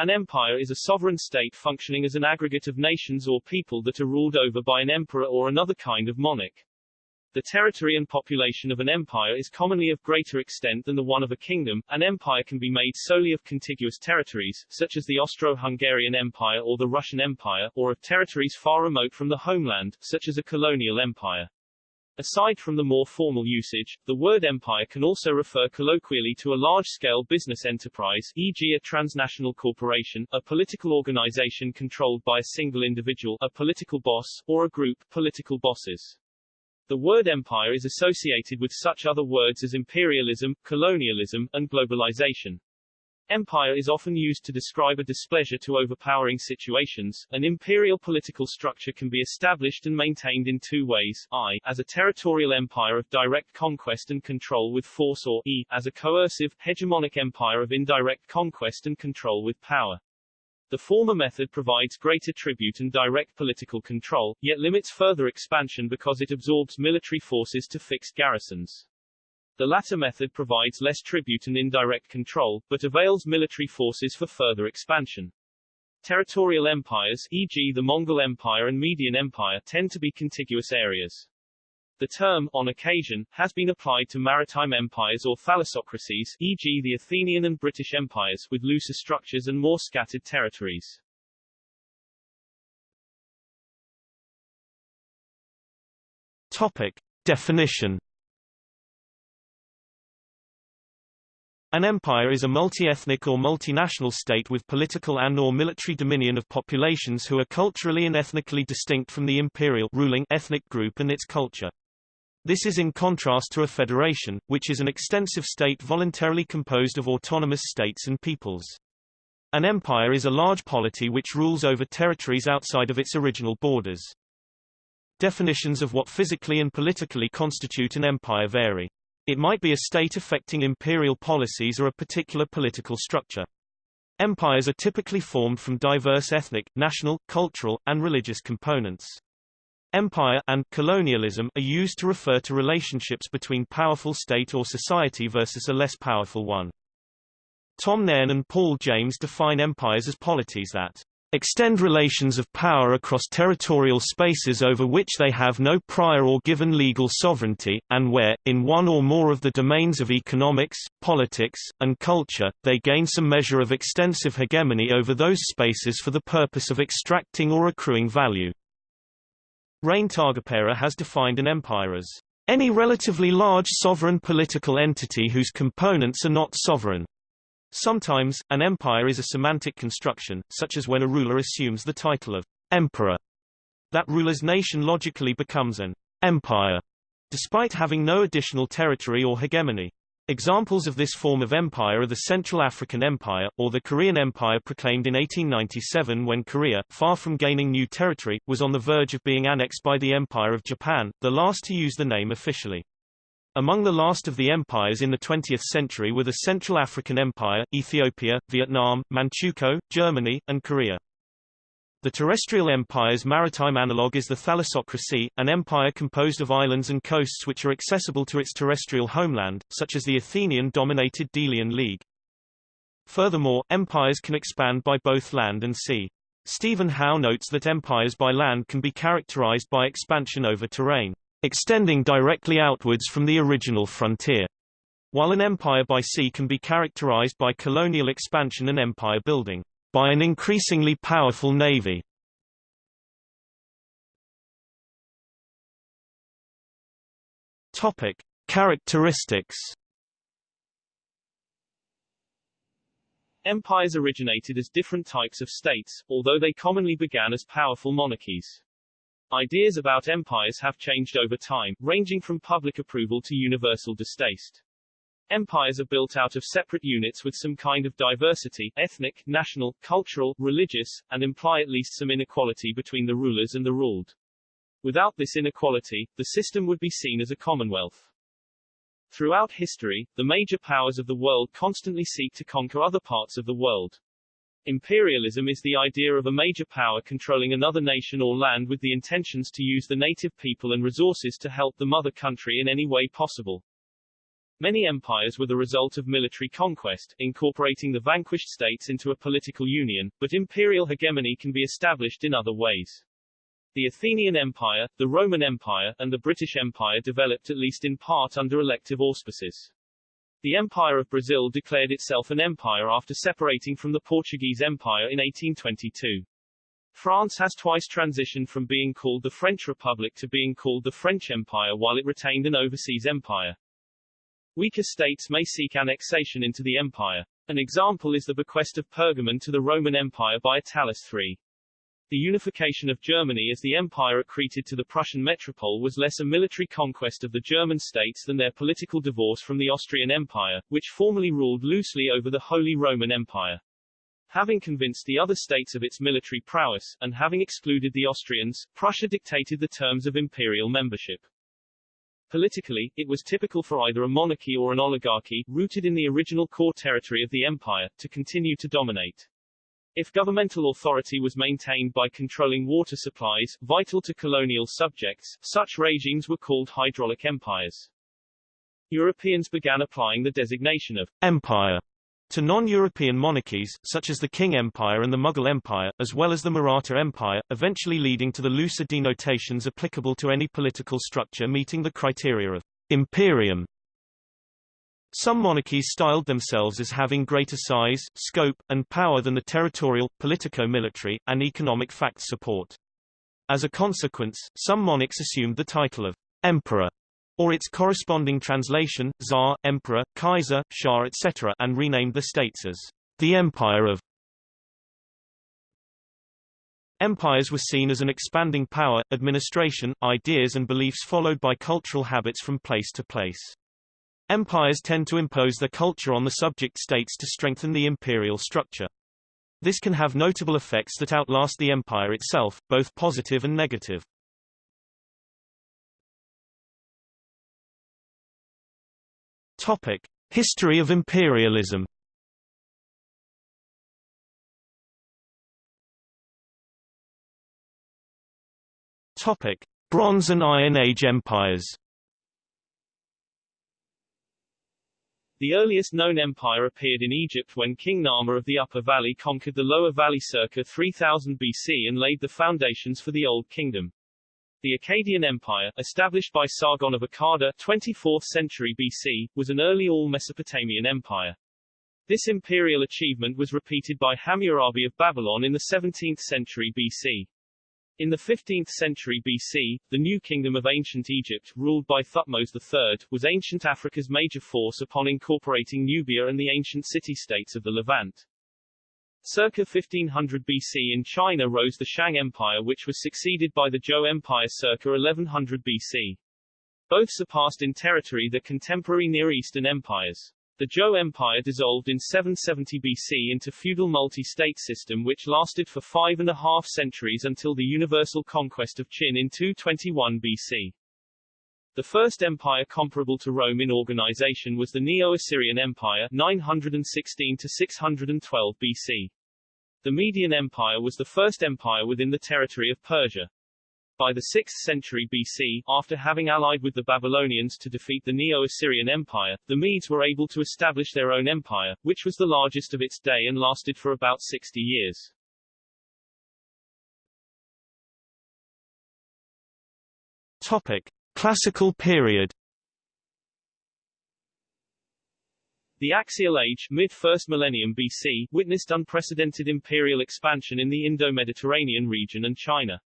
An empire is a sovereign state functioning as an aggregate of nations or people that are ruled over by an emperor or another kind of monarch. The territory and population of an empire is commonly of greater extent than the one of a kingdom. An empire can be made solely of contiguous territories, such as the Austro-Hungarian Empire or the Russian Empire, or of territories far remote from the homeland, such as a colonial empire. Aside from the more formal usage, the word empire can also refer colloquially to a large-scale business enterprise, e.g. a transnational corporation, a political organization controlled by a single individual, a political boss, or a group, political bosses. The word empire is associated with such other words as imperialism, colonialism, and globalization. Empire is often used to describe a displeasure to overpowering situations. An imperial political structure can be established and maintained in two ways, i. as a territorial empire of direct conquest and control with force or e. as a coercive, hegemonic empire of indirect conquest and control with power. The former method provides greater tribute and direct political control, yet limits further expansion because it absorbs military forces to fixed garrisons. The latter method provides less tribute and indirect control, but avails military forces for further expansion. Territorial empires, e.g. the Mongol Empire and Median Empire, tend to be contiguous areas. The term, on occasion, has been applied to maritime empires or thalassocracies, e.g. the Athenian and British empires, with looser structures and more scattered territories. Topic. Definition An empire is a multi-ethnic or multinational state with political and or military dominion of populations who are culturally and ethnically distinct from the imperial ruling ethnic group and its culture. This is in contrast to a federation, which is an extensive state voluntarily composed of autonomous states and peoples. An empire is a large polity which rules over territories outside of its original borders. Definitions of what physically and politically constitute an empire vary. It might be a state affecting imperial policies or a particular political structure. Empires are typically formed from diverse ethnic, national, cultural, and religious components. Empire and colonialism are used to refer to relationships between powerful state or society versus a less powerful one. Tom Nairn and Paul James define empires as polities that extend relations of power across territorial spaces over which they have no prior or given legal sovereignty, and where, in one or more of the domains of economics, politics, and culture, they gain some measure of extensive hegemony over those spaces for the purpose of extracting or accruing value. Rein Taagepera has defined an empire as any relatively large sovereign political entity whose components are not sovereign. Sometimes, an empire is a semantic construction, such as when a ruler assumes the title of emperor. That ruler's nation logically becomes an empire, despite having no additional territory or hegemony. Examples of this form of empire are the Central African Empire, or the Korean Empire proclaimed in 1897 when Korea, far from gaining new territory, was on the verge of being annexed by the Empire of Japan, the last to use the name officially. Among the last of the empires in the 20th century were the Central African Empire, Ethiopia, Vietnam, Manchukuo, Germany, and Korea. The terrestrial empire's maritime analogue is the thalassocracy, an empire composed of islands and coasts which are accessible to its terrestrial homeland, such as the Athenian-dominated Delian League. Furthermore, empires can expand by both land and sea. Stephen Howe notes that empires by land can be characterized by expansion over terrain, extending directly outwards from the original frontier, while an empire by sea can be characterized by colonial expansion and empire building by an increasingly powerful navy. Topic: Characteristics. Empires originated as different types of states, although they commonly began as powerful monarchies. Ideas about empires have changed over time, ranging from public approval to universal distaste. Empires are built out of separate units with some kind of diversity, ethnic, national, cultural, religious, and imply at least some inequality between the rulers and the ruled. Without this inequality, the system would be seen as a commonwealth. Throughout history, the major powers of the world constantly seek to conquer other parts of the world. Imperialism is the idea of a major power controlling another nation or land with the intentions to use the native people and resources to help the mother country in any way possible. Many empires were the result of military conquest, incorporating the vanquished states into a political union, but imperial hegemony can be established in other ways. The Athenian Empire, the Roman Empire, and the British Empire developed at least in part under elective auspices. The Empire of Brazil declared itself an empire after separating from the Portuguese Empire in 1822. France has twice transitioned from being called the French Republic to being called the French Empire while it retained an overseas empire. Weaker states may seek annexation into the empire. An example is the bequest of Pergamon to the Roman Empire by Attalus III. The unification of Germany as the empire accreted to the Prussian metropole was less a military conquest of the German states than their political divorce from the Austrian Empire, which formerly ruled loosely over the Holy Roman Empire. Having convinced the other states of its military prowess, and having excluded the Austrians, Prussia dictated the terms of imperial membership. Politically, it was typical for either a monarchy or an oligarchy, rooted in the original core territory of the empire, to continue to dominate. If governmental authority was maintained by controlling water supplies, vital to colonial subjects, such regimes were called hydraulic empires. Europeans began applying the designation of empire to non-European monarchies, such as the Qing Empire and the Mughal Empire, as well as the Maratha Empire, eventually leading to the looser denotations applicable to any political structure meeting the criteria of imperium some monarchies styled themselves as having greater size, scope, and power than the territorial, politico-military, and economic facts support. As a consequence, some monarchs assumed the title of emperor or its corresponding translation, Tsar, Emperor, Kaiser, Shah etc. and renamed the states as the Empire of Empires were seen as an expanding power, administration, ideas and beliefs followed by cultural habits from place to place. Empires tend to impose their culture on the subject states to strengthen the imperial structure. This can have notable effects that outlast the empire itself, both positive and negative. Topic: History of imperialism. Topic: Bronze and Iron Age empires. The earliest known empire appeared in Egypt when King Narmer of the Upper Valley conquered the Lower Valley circa 3000 BC and laid the foundations for the Old Kingdom. The Akkadian Empire, established by Sargon of Akkad 24th century BC, was an early all-Mesopotamian empire. This imperial achievement was repeated by Hammurabi of Babylon in the 17th century BC. In the 15th century BC, the New Kingdom of Ancient Egypt, ruled by Thutmose III, was ancient Africa's major force upon incorporating Nubia and the ancient city-states of the Levant. Circa 1500 BC in China rose the Shang Empire which was succeeded by the Zhou Empire circa 1100 BC. Both surpassed in territory the contemporary Near Eastern empires. The Zhou Empire dissolved in 770 BC into feudal multi-state system which lasted for five and a half centuries until the universal conquest of Qin in 221 BC. The first empire comparable to Rome in organization was the Neo-Assyrian Empire 916 to 612 BC. The Median Empire was the first empire within the territory of Persia. By the 6th century BC, after having allied with the Babylonians to defeat the Neo-Assyrian Empire, the Medes were able to establish their own empire, which was the largest of its day and lasted for about 60 years. Topic. Classical period The Axial Age mid-first millennium BC witnessed unprecedented imperial expansion in the Indo-Mediterranean region and China.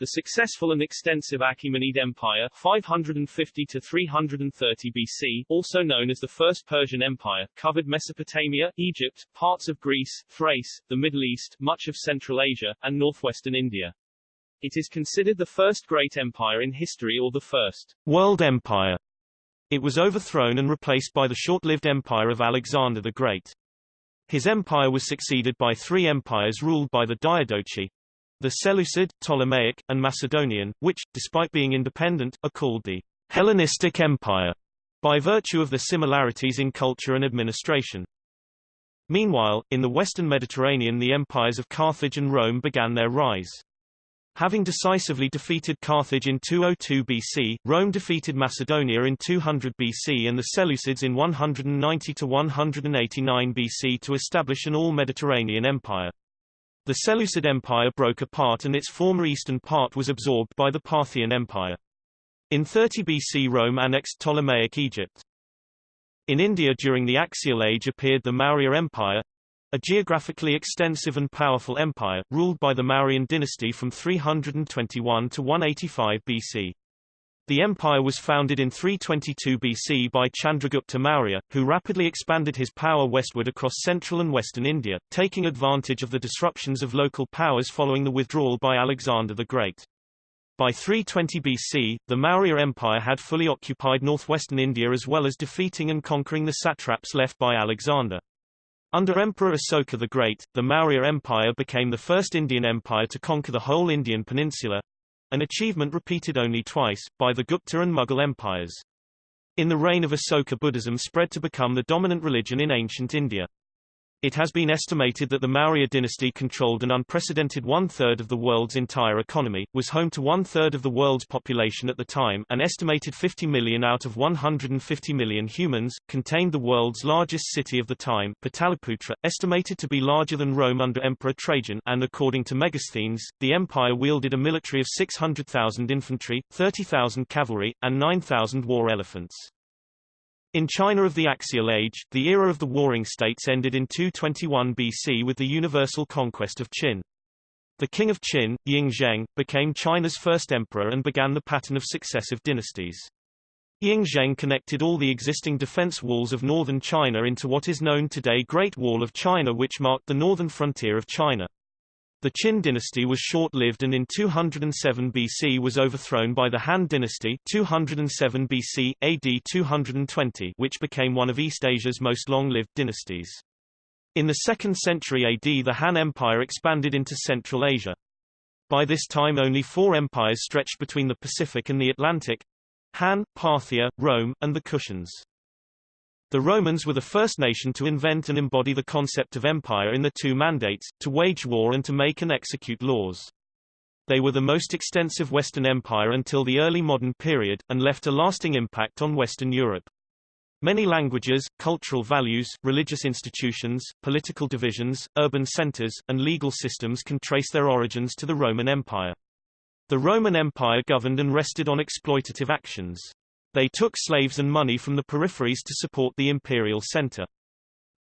The successful and extensive Achaemenid Empire 550 to 330 BC, also known as the First Persian Empire, covered Mesopotamia, Egypt, parts of Greece, Thrace, the Middle East, much of Central Asia, and northwestern India. It is considered the first great empire in history or the first world empire. It was overthrown and replaced by the short-lived empire of Alexander the Great. His empire was succeeded by three empires ruled by the Diadochi, the Seleucid, Ptolemaic, and Macedonian, which, despite being independent, are called the Hellenistic Empire by virtue of the similarities in culture and administration. Meanwhile, in the western Mediterranean the empires of Carthage and Rome began their rise. Having decisively defeated Carthage in 202 BC, Rome defeated Macedonia in 200 BC and the Seleucids in 190 to 189 BC to establish an all-Mediterranean empire. The Seleucid Empire broke apart and its former eastern part was absorbed by the Parthian Empire. In 30 BC Rome annexed Ptolemaic Egypt. In India during the Axial Age appeared the Maurya Empire, a geographically extensive and powerful empire, ruled by the Mauryan dynasty from 321 to 185 BC. The empire was founded in 322 BC by Chandragupta Maurya, who rapidly expanded his power westward across central and western India, taking advantage of the disruptions of local powers following the withdrawal by Alexander the Great. By 320 BC, the Maurya Empire had fully occupied northwestern India as well as defeating and conquering the satraps left by Alexander. Under Emperor Asoka the Great, the Maurya Empire became the first Indian empire to conquer the whole Indian peninsula, an achievement repeated only twice, by the Gupta and Mughal empires. In the reign of Asoka Buddhism spread to become the dominant religion in ancient India. It has been estimated that the Maurya dynasty controlled an unprecedented one-third of the world's entire economy, was home to one-third of the world's population at the time an estimated 50 million out of 150 million humans, contained the world's largest city of the time Pataliputra, estimated to be larger than Rome under Emperor Trajan and according to Megasthenes, the empire wielded a military of 600,000 infantry, 30,000 cavalry, and 9,000 war elephants. In China of the Axial Age, the era of the warring states ended in 221 BC with the universal conquest of Qin. The king of Qin, Ying Zheng, became China's first emperor and began the pattern of successive dynasties. Ying Zheng connected all the existing defense walls of northern China into what is known today Great Wall of China which marked the northern frontier of China. The Qin dynasty was short-lived and in 207 BC was overthrown by the Han dynasty 207 BC, AD 220 which became one of East Asia's most long-lived dynasties. In the 2nd century AD the Han Empire expanded into Central Asia. By this time only four empires stretched between the Pacific and the Atlantic Han, Parthia, Rome, and the Kushans. The Romans were the first nation to invent and embody the concept of empire in the two mandates, to wage war and to make and execute laws. They were the most extensive Western empire until the early modern period, and left a lasting impact on Western Europe. Many languages, cultural values, religious institutions, political divisions, urban centers, and legal systems can trace their origins to the Roman Empire. The Roman Empire governed and rested on exploitative actions. They took slaves and money from the peripheries to support the imperial center.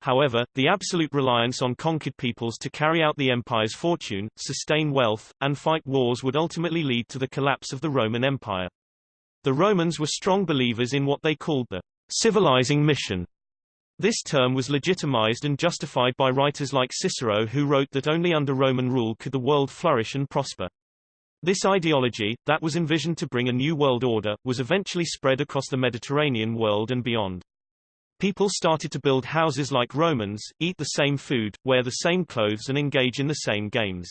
However, the absolute reliance on conquered peoples to carry out the empire's fortune, sustain wealth, and fight wars would ultimately lead to the collapse of the Roman Empire. The Romans were strong believers in what they called the civilizing mission. This term was legitimized and justified by writers like Cicero who wrote that only under Roman rule could the world flourish and prosper. This ideology, that was envisioned to bring a new world order, was eventually spread across the Mediterranean world and beyond. People started to build houses like Romans, eat the same food, wear the same clothes and engage in the same games.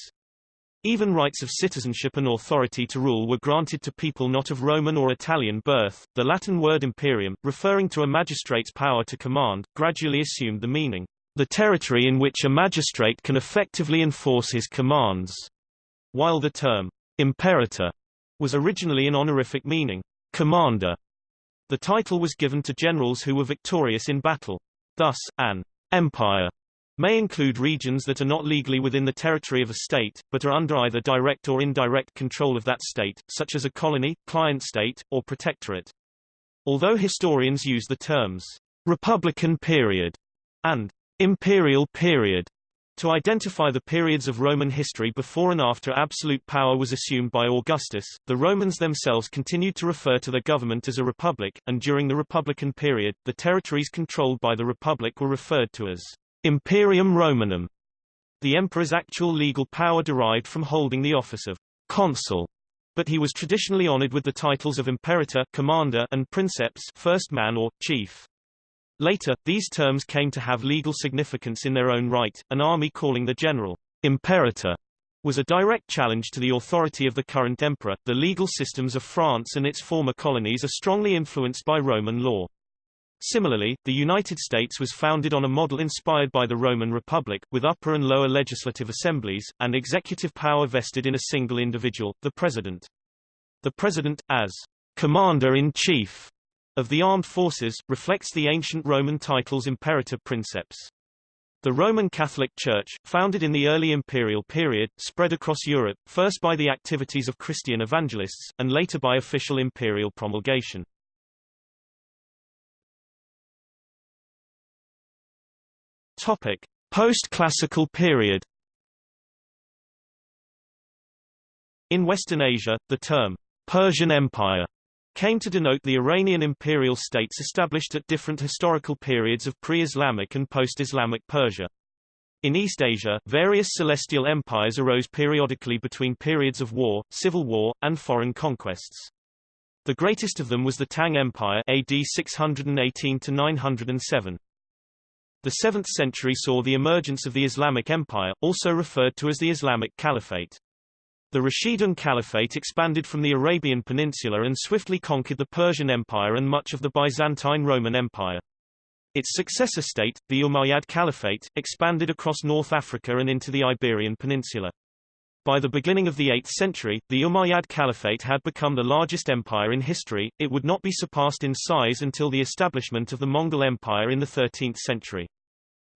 Even rights of citizenship and authority to rule were granted to people not of Roman or Italian birth. The Latin word imperium, referring to a magistrate's power to command, gradually assumed the meaning, the territory in which a magistrate can effectively enforce his commands, while the term Imperator was originally an honorific meaning, commander. The title was given to generals who were victorious in battle. Thus, an empire may include regions that are not legally within the territory of a state, but are under either direct or indirect control of that state, such as a colony, client state, or protectorate. Although historians use the terms Republican period and imperial period to identify the periods of Roman history before and after absolute power was assumed by Augustus, the Romans themselves continued to refer to their government as a republic, and during the Republican period, the territories controlled by the republic were referred to as Imperium Romanum. The emperor's actual legal power derived from holding the office of consul, but he was traditionally honored with the titles of imperator commander and princeps first man or chief. Later, these terms came to have legal significance in their own right. An army calling the general imperator was a direct challenge to the authority of the current emperor. The legal systems of France and its former colonies are strongly influenced by Roman law. Similarly, the United States was founded on a model inspired by the Roman Republic, with upper and lower legislative assemblies, and executive power vested in a single individual, the President. The President, as Commander-in-Chief of the armed forces, reflects the ancient Roman title's imperator princeps. The Roman Catholic Church, founded in the early imperial period, spread across Europe, first by the activities of Christian evangelists, and later by official imperial promulgation. Post-classical period. In Western Asia, the term Persian Empire came to denote the Iranian imperial states established at different historical periods of pre-Islamic and post-Islamic Persia. In East Asia, various celestial empires arose periodically between periods of war, civil war, and foreign conquests. The greatest of them was the Tang Empire AD 618 to 907. The 7th century saw the emergence of the Islamic Empire, also referred to as the Islamic Caliphate. The Rashidun Caliphate expanded from the Arabian Peninsula and swiftly conquered the Persian Empire and much of the Byzantine Roman Empire. Its successor state, the Umayyad Caliphate, expanded across North Africa and into the Iberian Peninsula. By the beginning of the 8th century, the Umayyad Caliphate had become the largest empire in history, it would not be surpassed in size until the establishment of the Mongol Empire in the 13th century.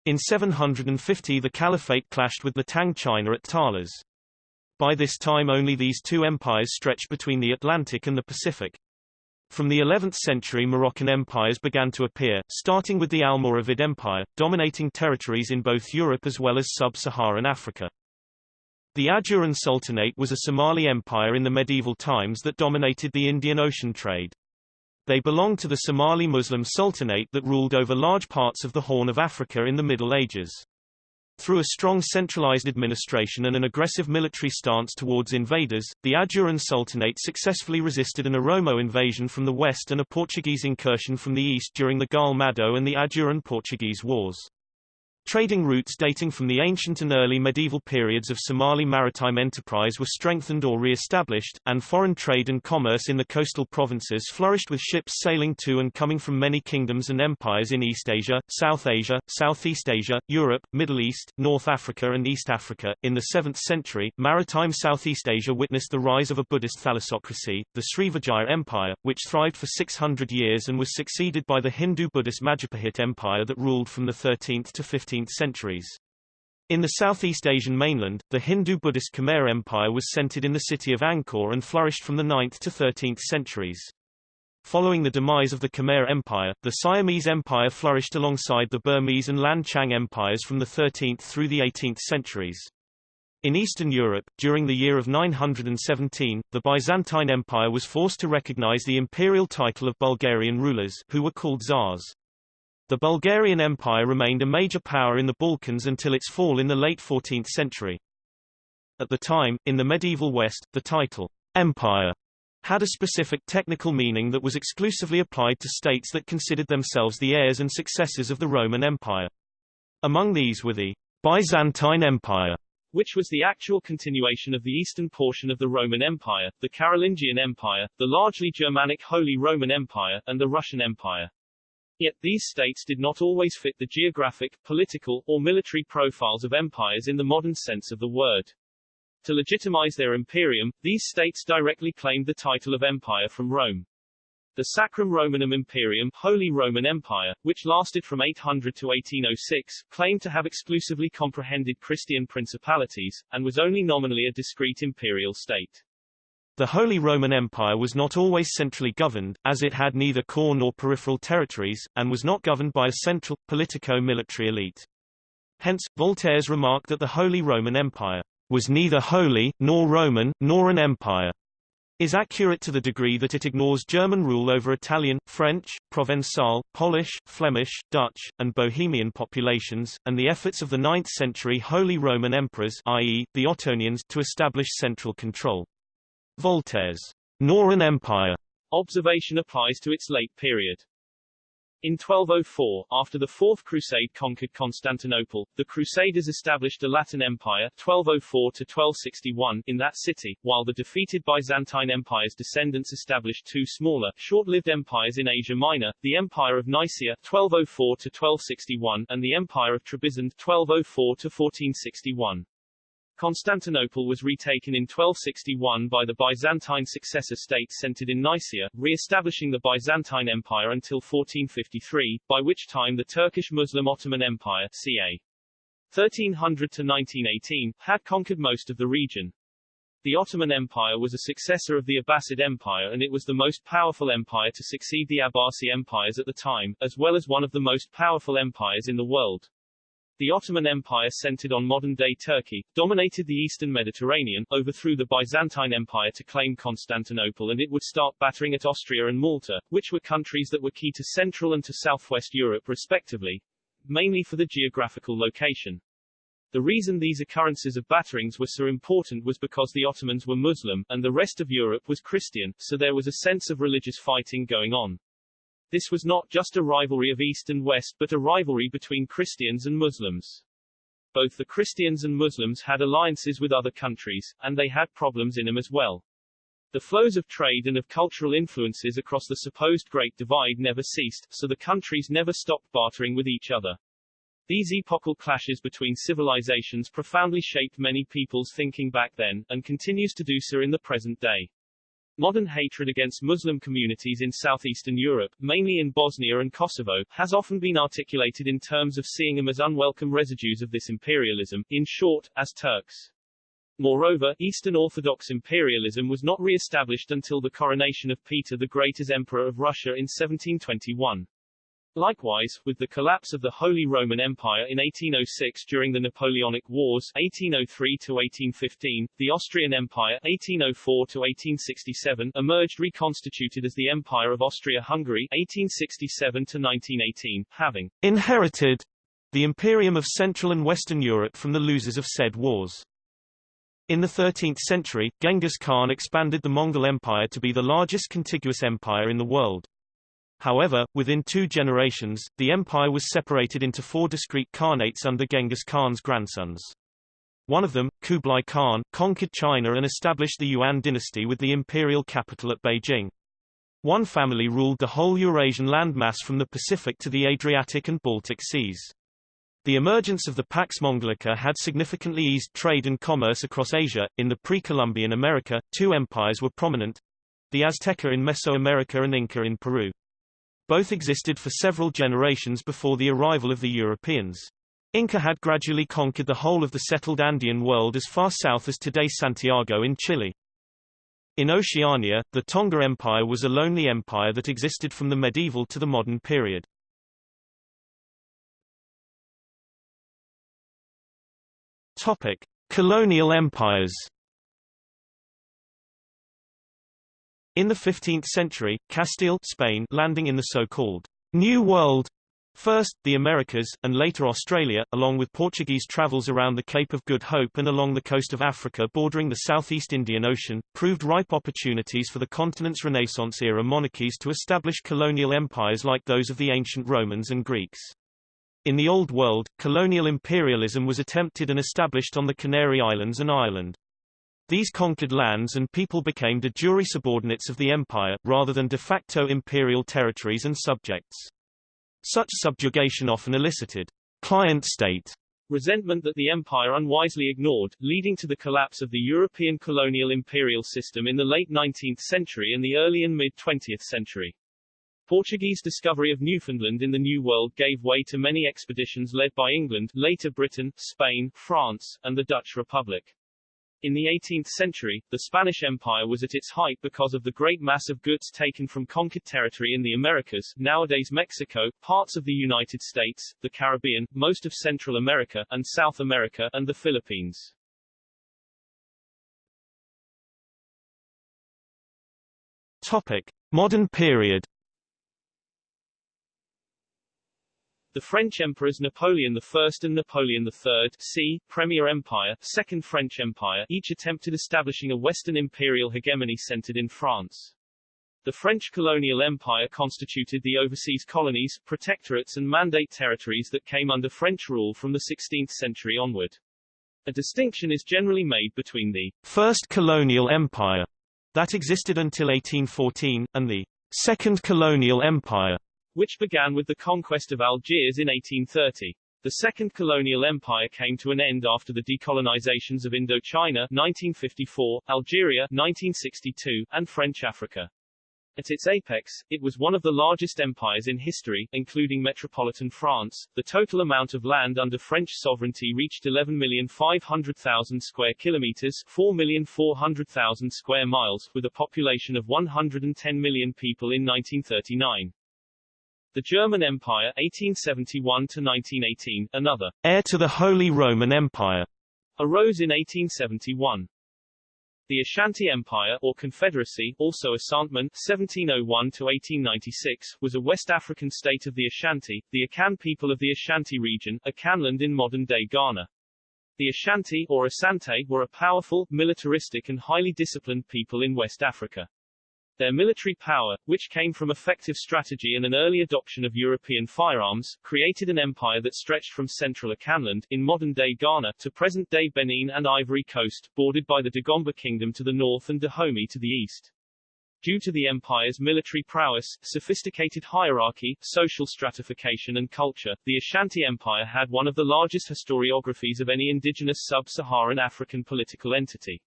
In 750 the Caliphate clashed with the Tang China at Talas. By this time only these two empires stretched between the Atlantic and the Pacific. From the 11th century Moroccan empires began to appear, starting with the Almoravid Empire, dominating territories in both Europe as well as sub-Saharan Africa. The Ajuran Sultanate was a Somali empire in the medieval times that dominated the Indian Ocean trade. They belonged to the Somali Muslim Sultanate that ruled over large parts of the Horn of Africa in the Middle Ages. Through a strong centralized administration and an aggressive military stance towards invaders, the Ajuran Sultanate successfully resisted an Oromo invasion from the west and a Portuguese incursion from the east during the Gaal Madow and the Ajuran-Portuguese Wars. Trading routes dating from the ancient and early medieval periods of Somali maritime enterprise were strengthened or re-established, and foreign trade and commerce in the coastal provinces flourished with ships sailing to and coming from many kingdoms and empires in East Asia, South Asia, Southeast Asia, Europe, Middle East, North Africa and East Africa. In the 7th century, maritime Southeast Asia witnessed the rise of a Buddhist thalassocracy, the Srivijaya Empire, which thrived for 600 years and was succeeded by the Hindu-Buddhist Majapahit Empire that ruled from the 13th to 15th 15th centuries. In the Southeast Asian mainland, the Hindu-Buddhist Khmer Empire was centered in the city of Angkor and flourished from the 9th to 13th centuries. Following the demise of the Khmer Empire, the Siamese Empire flourished alongside the Burmese and Lan Xang empires from the 13th through the 18th centuries. In Eastern Europe, during the year of 917, the Byzantine Empire was forced to recognize the imperial title of Bulgarian rulers, who were called Tsars. The Bulgarian Empire remained a major power in the Balkans until its fall in the late 14th century. At the time, in the medieval West, the title, empire, had a specific technical meaning that was exclusively applied to states that considered themselves the heirs and successors of the Roman Empire. Among these were the Byzantine Empire, which was the actual continuation of the eastern portion of the Roman Empire, the Carolingian Empire, the largely Germanic Holy Roman Empire, and the Russian Empire. Yet, these states did not always fit the geographic, political, or military profiles of empires in the modern sense of the word. To legitimize their imperium, these states directly claimed the title of empire from Rome. The Sacrum Romanum Imperium Holy Roman Empire, which lasted from 800 to 1806, claimed to have exclusively comprehended Christian principalities, and was only nominally a discrete imperial state. The Holy Roman Empire was not always centrally governed, as it had neither core nor peripheral territories, and was not governed by a central, politico-military elite. Hence, Voltaire's remark that the Holy Roman Empire was neither holy, nor Roman, nor an empire, is accurate to the degree that it ignores German rule over Italian, French, Provençal, Polish, Flemish, Dutch, and Bohemian populations, and the efforts of the 9th-century Holy Roman Emperors i.e., the Ottonians to establish central control. Voltaire's an empire observation applies to its late period. In 1204, after the Fourth Crusade conquered Constantinople, the Crusaders established a Latin Empire 1204 to 1261 in that city, while the defeated Byzantine Empire's descendants established two smaller, short-lived empires in Asia Minor, the Empire of Nicaea 1204 to 1261 and the Empire of Trebizond 1204 to 1461. Constantinople was retaken in 1261 by the Byzantine successor state centered in Nicaea, re-establishing the Byzantine Empire until 1453, by which time the Turkish Muslim Ottoman Empire ca. 1300 to 1918, had conquered most of the region. The Ottoman Empire was a successor of the Abbasid Empire and it was the most powerful empire to succeed the Abbasi empires at the time, as well as one of the most powerful empires in the world. The Ottoman Empire centered on modern-day Turkey, dominated the eastern Mediterranean, overthrew the Byzantine Empire to claim Constantinople and it would start battering at Austria and Malta, which were countries that were key to Central and to Southwest Europe respectively, mainly for the geographical location. The reason these occurrences of batterings were so important was because the Ottomans were Muslim, and the rest of Europe was Christian, so there was a sense of religious fighting going on. This was not just a rivalry of East and West but a rivalry between Christians and Muslims. Both the Christians and Muslims had alliances with other countries, and they had problems in them as well. The flows of trade and of cultural influences across the supposed Great Divide never ceased, so the countries never stopped bartering with each other. These epochal clashes between civilizations profoundly shaped many people's thinking back then, and continues to do so in the present day. Modern hatred against Muslim communities in southeastern Europe, mainly in Bosnia and Kosovo, has often been articulated in terms of seeing them as unwelcome residues of this imperialism, in short, as Turks. Moreover, Eastern Orthodox imperialism was not re-established until the coronation of Peter the Great as Emperor of Russia in 1721. Likewise, with the collapse of the Holy Roman Empire in 1806 during the Napoleonic Wars 1803-1815, the Austrian Empire 1804-1867 emerged reconstituted as the Empire of Austria-Hungary 1867-1918, having inherited the Imperium of Central and Western Europe from the losers of said wars. In the 13th century, Genghis Khan expanded the Mongol Empire to be the largest contiguous empire in the world. However, within two generations, the empire was separated into four discrete khanates under Genghis Khan's grandsons. One of them, Kublai Khan, conquered China and established the Yuan dynasty with the imperial capital at Beijing. One family ruled the whole Eurasian landmass from the Pacific to the Adriatic and Baltic seas. The emergence of the Pax Mongolica had significantly eased trade and commerce across Asia. In the pre-Columbian America, two empires were prominent the Azteca in Mesoamerica and Inca in Peru. Both existed for several generations before the arrival of the Europeans. Inca had gradually conquered the whole of the settled Andean world as far south as today Santiago in Chile. In Oceania, the Tonga Empire was a lonely empire that existed from the medieval to the modern period. Topic: Colonial empires. In the 15th century, Castile Spain landing in the so-called New World First, the Americas, and later Australia, along with Portuguese travels around the Cape of Good Hope and along the coast of Africa bordering the Southeast Indian Ocean, proved ripe opportunities for the continent's Renaissance-era monarchies to establish colonial empires like those of the ancient Romans and Greeks. In the Old World, colonial imperialism was attempted and established on the Canary Islands and Ireland. These conquered lands and people became de jure subordinates of the empire, rather than de facto imperial territories and subjects. Such subjugation often elicited client state resentment that the empire unwisely ignored, leading to the collapse of the European colonial imperial system in the late 19th century and the early and mid-20th century. Portuguese discovery of Newfoundland in the New World gave way to many expeditions led by England, later Britain, Spain, France, and the Dutch Republic. In the 18th century, the Spanish Empire was at its height because of the great mass of goods taken from conquered territory in the Americas, nowadays Mexico, parts of the United States, the Caribbean, most of Central America, and South America, and the Philippines. Topic. Modern period The French emperors Napoleon I and Napoleon III c. Premier Empire, Second French Empire each attempted establishing a Western imperial hegemony centered in France. The French colonial empire constituted the overseas colonies, protectorates and mandate territories that came under French rule from the 16th century onward. A distinction is generally made between the First Colonial Empire that existed until 1814, and the Second Colonial Empire, which began with the conquest of Algiers in 1830. The Second Colonial Empire came to an end after the decolonizations of Indochina 1954, Algeria 1962, and French Africa. At its apex, it was one of the largest empires in history, including metropolitan France. The total amount of land under French sovereignty reached 11,500,000 square kilometers, 4,400,000 square miles, with a population of 110 million people in 1939. The German Empire 1871 to 1918, another heir to the Holy Roman Empire, arose in 1871. The Ashanti Empire, or Confederacy, also Asanteman 1701-1896, was a West African state of the Ashanti, the Akan people of the Ashanti region, Akanland in modern-day Ghana. The Ashanti, or Asante, were a powerful, militaristic and highly disciplined people in West Africa. Their military power, which came from effective strategy and an early adoption of European firearms, created an empire that stretched from central Akanland, in modern-day Ghana, to present-day Benin and Ivory Coast, bordered by the Dagomba Kingdom to the north and Dahomey to the east. Due to the empire's military prowess, sophisticated hierarchy, social stratification and culture, the Ashanti Empire had one of the largest historiographies of any indigenous sub-Saharan African political entity.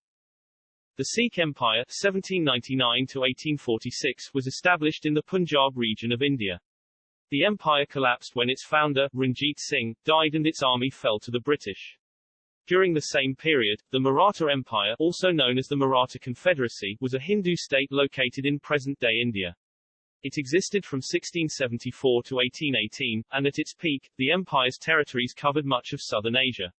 The Sikh Empire 1799-1846 was established in the Punjab region of India. The empire collapsed when its founder, Ranjit Singh, died and its army fell to the British. During the same period, the Maratha Empire, also known as the Maratha Confederacy, was a Hindu state located in present-day India. It existed from 1674 to 1818, and at its peak, the empire's territories covered much of southern Asia.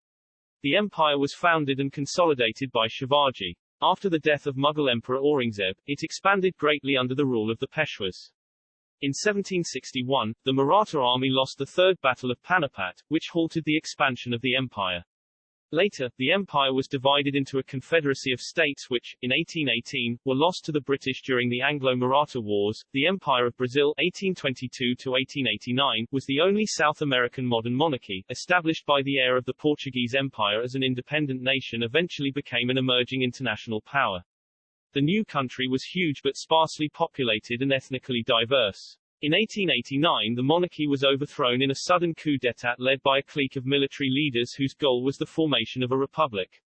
The empire was founded and consolidated by Shivaji. After the death of Mughal Emperor Aurangzeb, it expanded greatly under the rule of the Peshwas. In 1761, the Maratha army lost the Third Battle of Panipat, which halted the expansion of the empire. Later, the empire was divided into a confederacy of states which, in 1818, were lost to the British during the Anglo-Maratha Wars. The Empire of Brazil 1822-1889 was the only South American modern monarchy, established by the heir of the Portuguese Empire as an independent nation eventually became an emerging international power. The new country was huge but sparsely populated and ethnically diverse. In 1889 the monarchy was overthrown in a sudden coup d'état led by a clique of military leaders whose goal was the formation of a republic.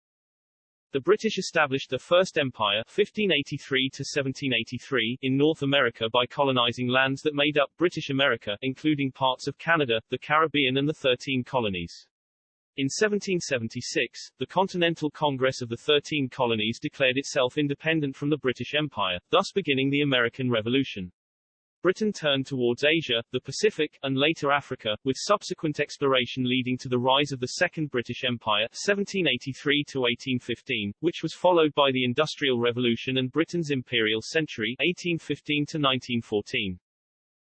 The British established their first empire 1583 to 1783 in North America by colonizing lands that made up British America, including parts of Canada, the Caribbean and the Thirteen Colonies. In 1776, the Continental Congress of the Thirteen Colonies declared itself independent from the British Empire, thus beginning the American Revolution. Britain turned towards Asia, the Pacific, and later Africa, with subsequent exploration leading to the rise of the Second British Empire 1783 to 1815, which was followed by the Industrial Revolution and Britain's Imperial Century 1815-1914.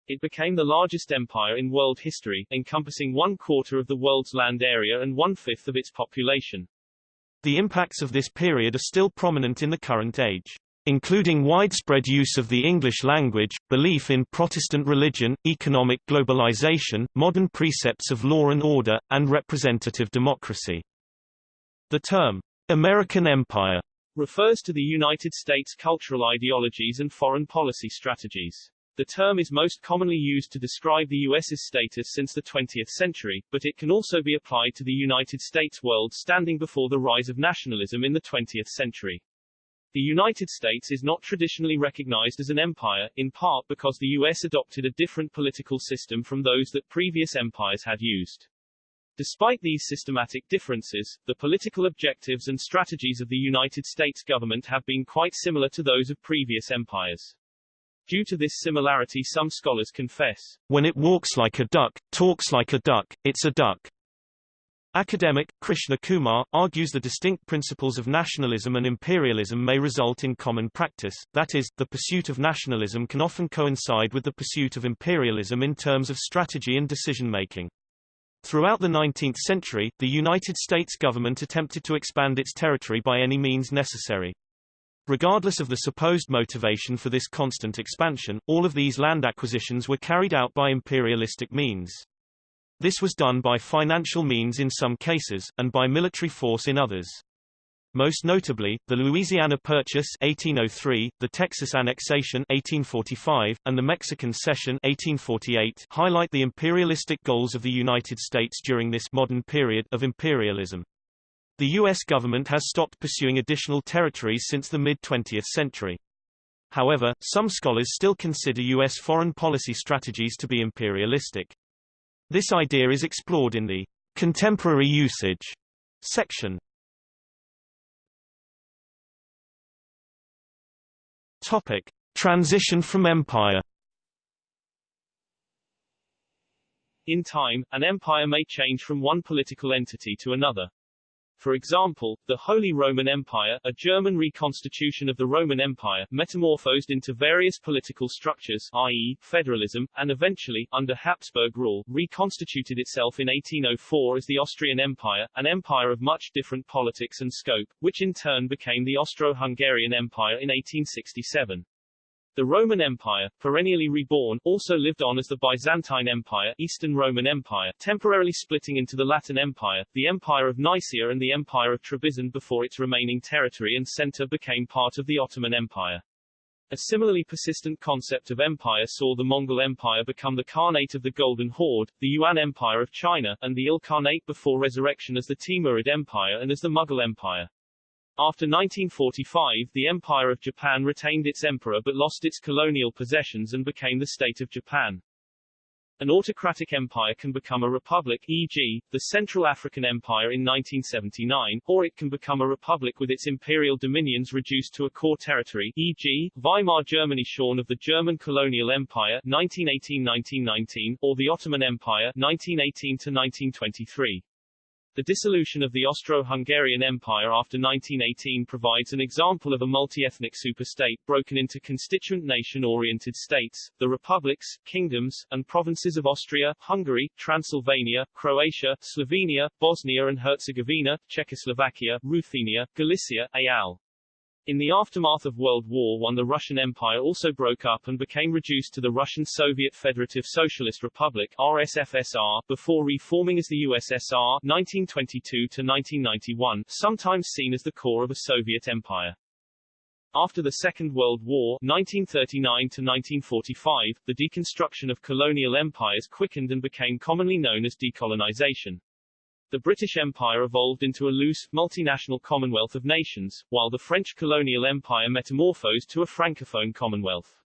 It became the largest empire in world history, encompassing one quarter of the world's land area and one-fifth of its population. The impacts of this period are still prominent in the current age including widespread use of the English language, belief in Protestant religion, economic globalization, modern precepts of law and order, and representative democracy. The term, American Empire, refers to the United States' cultural ideologies and foreign policy strategies. The term is most commonly used to describe the U.S.'s status since the 20th century, but it can also be applied to the United States world standing before the rise of nationalism in the 20th century. The United States is not traditionally recognized as an empire, in part because the U.S. adopted a different political system from those that previous empires had used. Despite these systematic differences, the political objectives and strategies of the United States government have been quite similar to those of previous empires. Due to this similarity some scholars confess, when it walks like a duck, talks like a duck, it's a duck. Academic, Krishna Kumar, argues the distinct principles of nationalism and imperialism may result in common practice, that is, the pursuit of nationalism can often coincide with the pursuit of imperialism in terms of strategy and decision-making. Throughout the 19th century, the United States government attempted to expand its territory by any means necessary. Regardless of the supposed motivation for this constant expansion, all of these land acquisitions were carried out by imperialistic means. This was done by financial means in some cases, and by military force in others. Most notably, the Louisiana Purchase 1803, the Texas Annexation 1845, and the Mexican Cession 1848 highlight the imperialistic goals of the United States during this modern period of imperialism. The U.S. government has stopped pursuing additional territories since the mid-20th century. However, some scholars still consider U.S. foreign policy strategies to be imperialistic. This idea is explored in the contemporary usage section. Topic: Transition from empire. In time, an empire may change from one political entity to another. For example, the Holy Roman Empire, a German reconstitution of the Roman Empire, metamorphosed into various political structures, i.e., federalism, and eventually, under Habsburg rule, reconstituted itself in 1804 as the Austrian Empire, an empire of much different politics and scope, which in turn became the Austro-Hungarian Empire in 1867. The Roman Empire, perennially reborn, also lived on as the Byzantine Empire, Eastern Roman Empire, temporarily splitting into the Latin Empire, the Empire of Nicaea and the Empire of Trebizond before its remaining territory and center became part of the Ottoman Empire. A similarly persistent concept of empire saw the Mongol Empire become the Khanate of the Golden Horde, the Yuan Empire of China, and the Ilkhanate before resurrection as the Timurid Empire and as the Mughal Empire. After 1945 the Empire of Japan retained its emperor but lost its colonial possessions and became the State of Japan. An autocratic empire can become a republic e.g., the Central African Empire in 1979, or it can become a republic with its imperial dominions reduced to a core territory e.g., Weimar Germany shorn of the German colonial empire 1918-1919, or the Ottoman Empire 1918-1923. The dissolution of the Austro-Hungarian Empire after 1918 provides an example of a multi-ethnic superstate broken into constituent nation-oriented states, the republics, kingdoms, and provinces of Austria, Hungary, Transylvania, Croatia, Slovenia, Bosnia and Herzegovina, Czechoslovakia, Ruthenia, Galicia, Al. In the aftermath of World War I the Russian Empire also broke up and became reduced to the Russian Soviet Federative Socialist Republic RSFSR, before reforming as the USSR 1922-1991, sometimes seen as the core of a Soviet empire. After the Second World War 1939-1945, the deconstruction of colonial empires quickened and became commonly known as decolonization. The British Empire evolved into a loose, multinational commonwealth of nations, while the French colonial empire metamorphosed to a francophone commonwealth.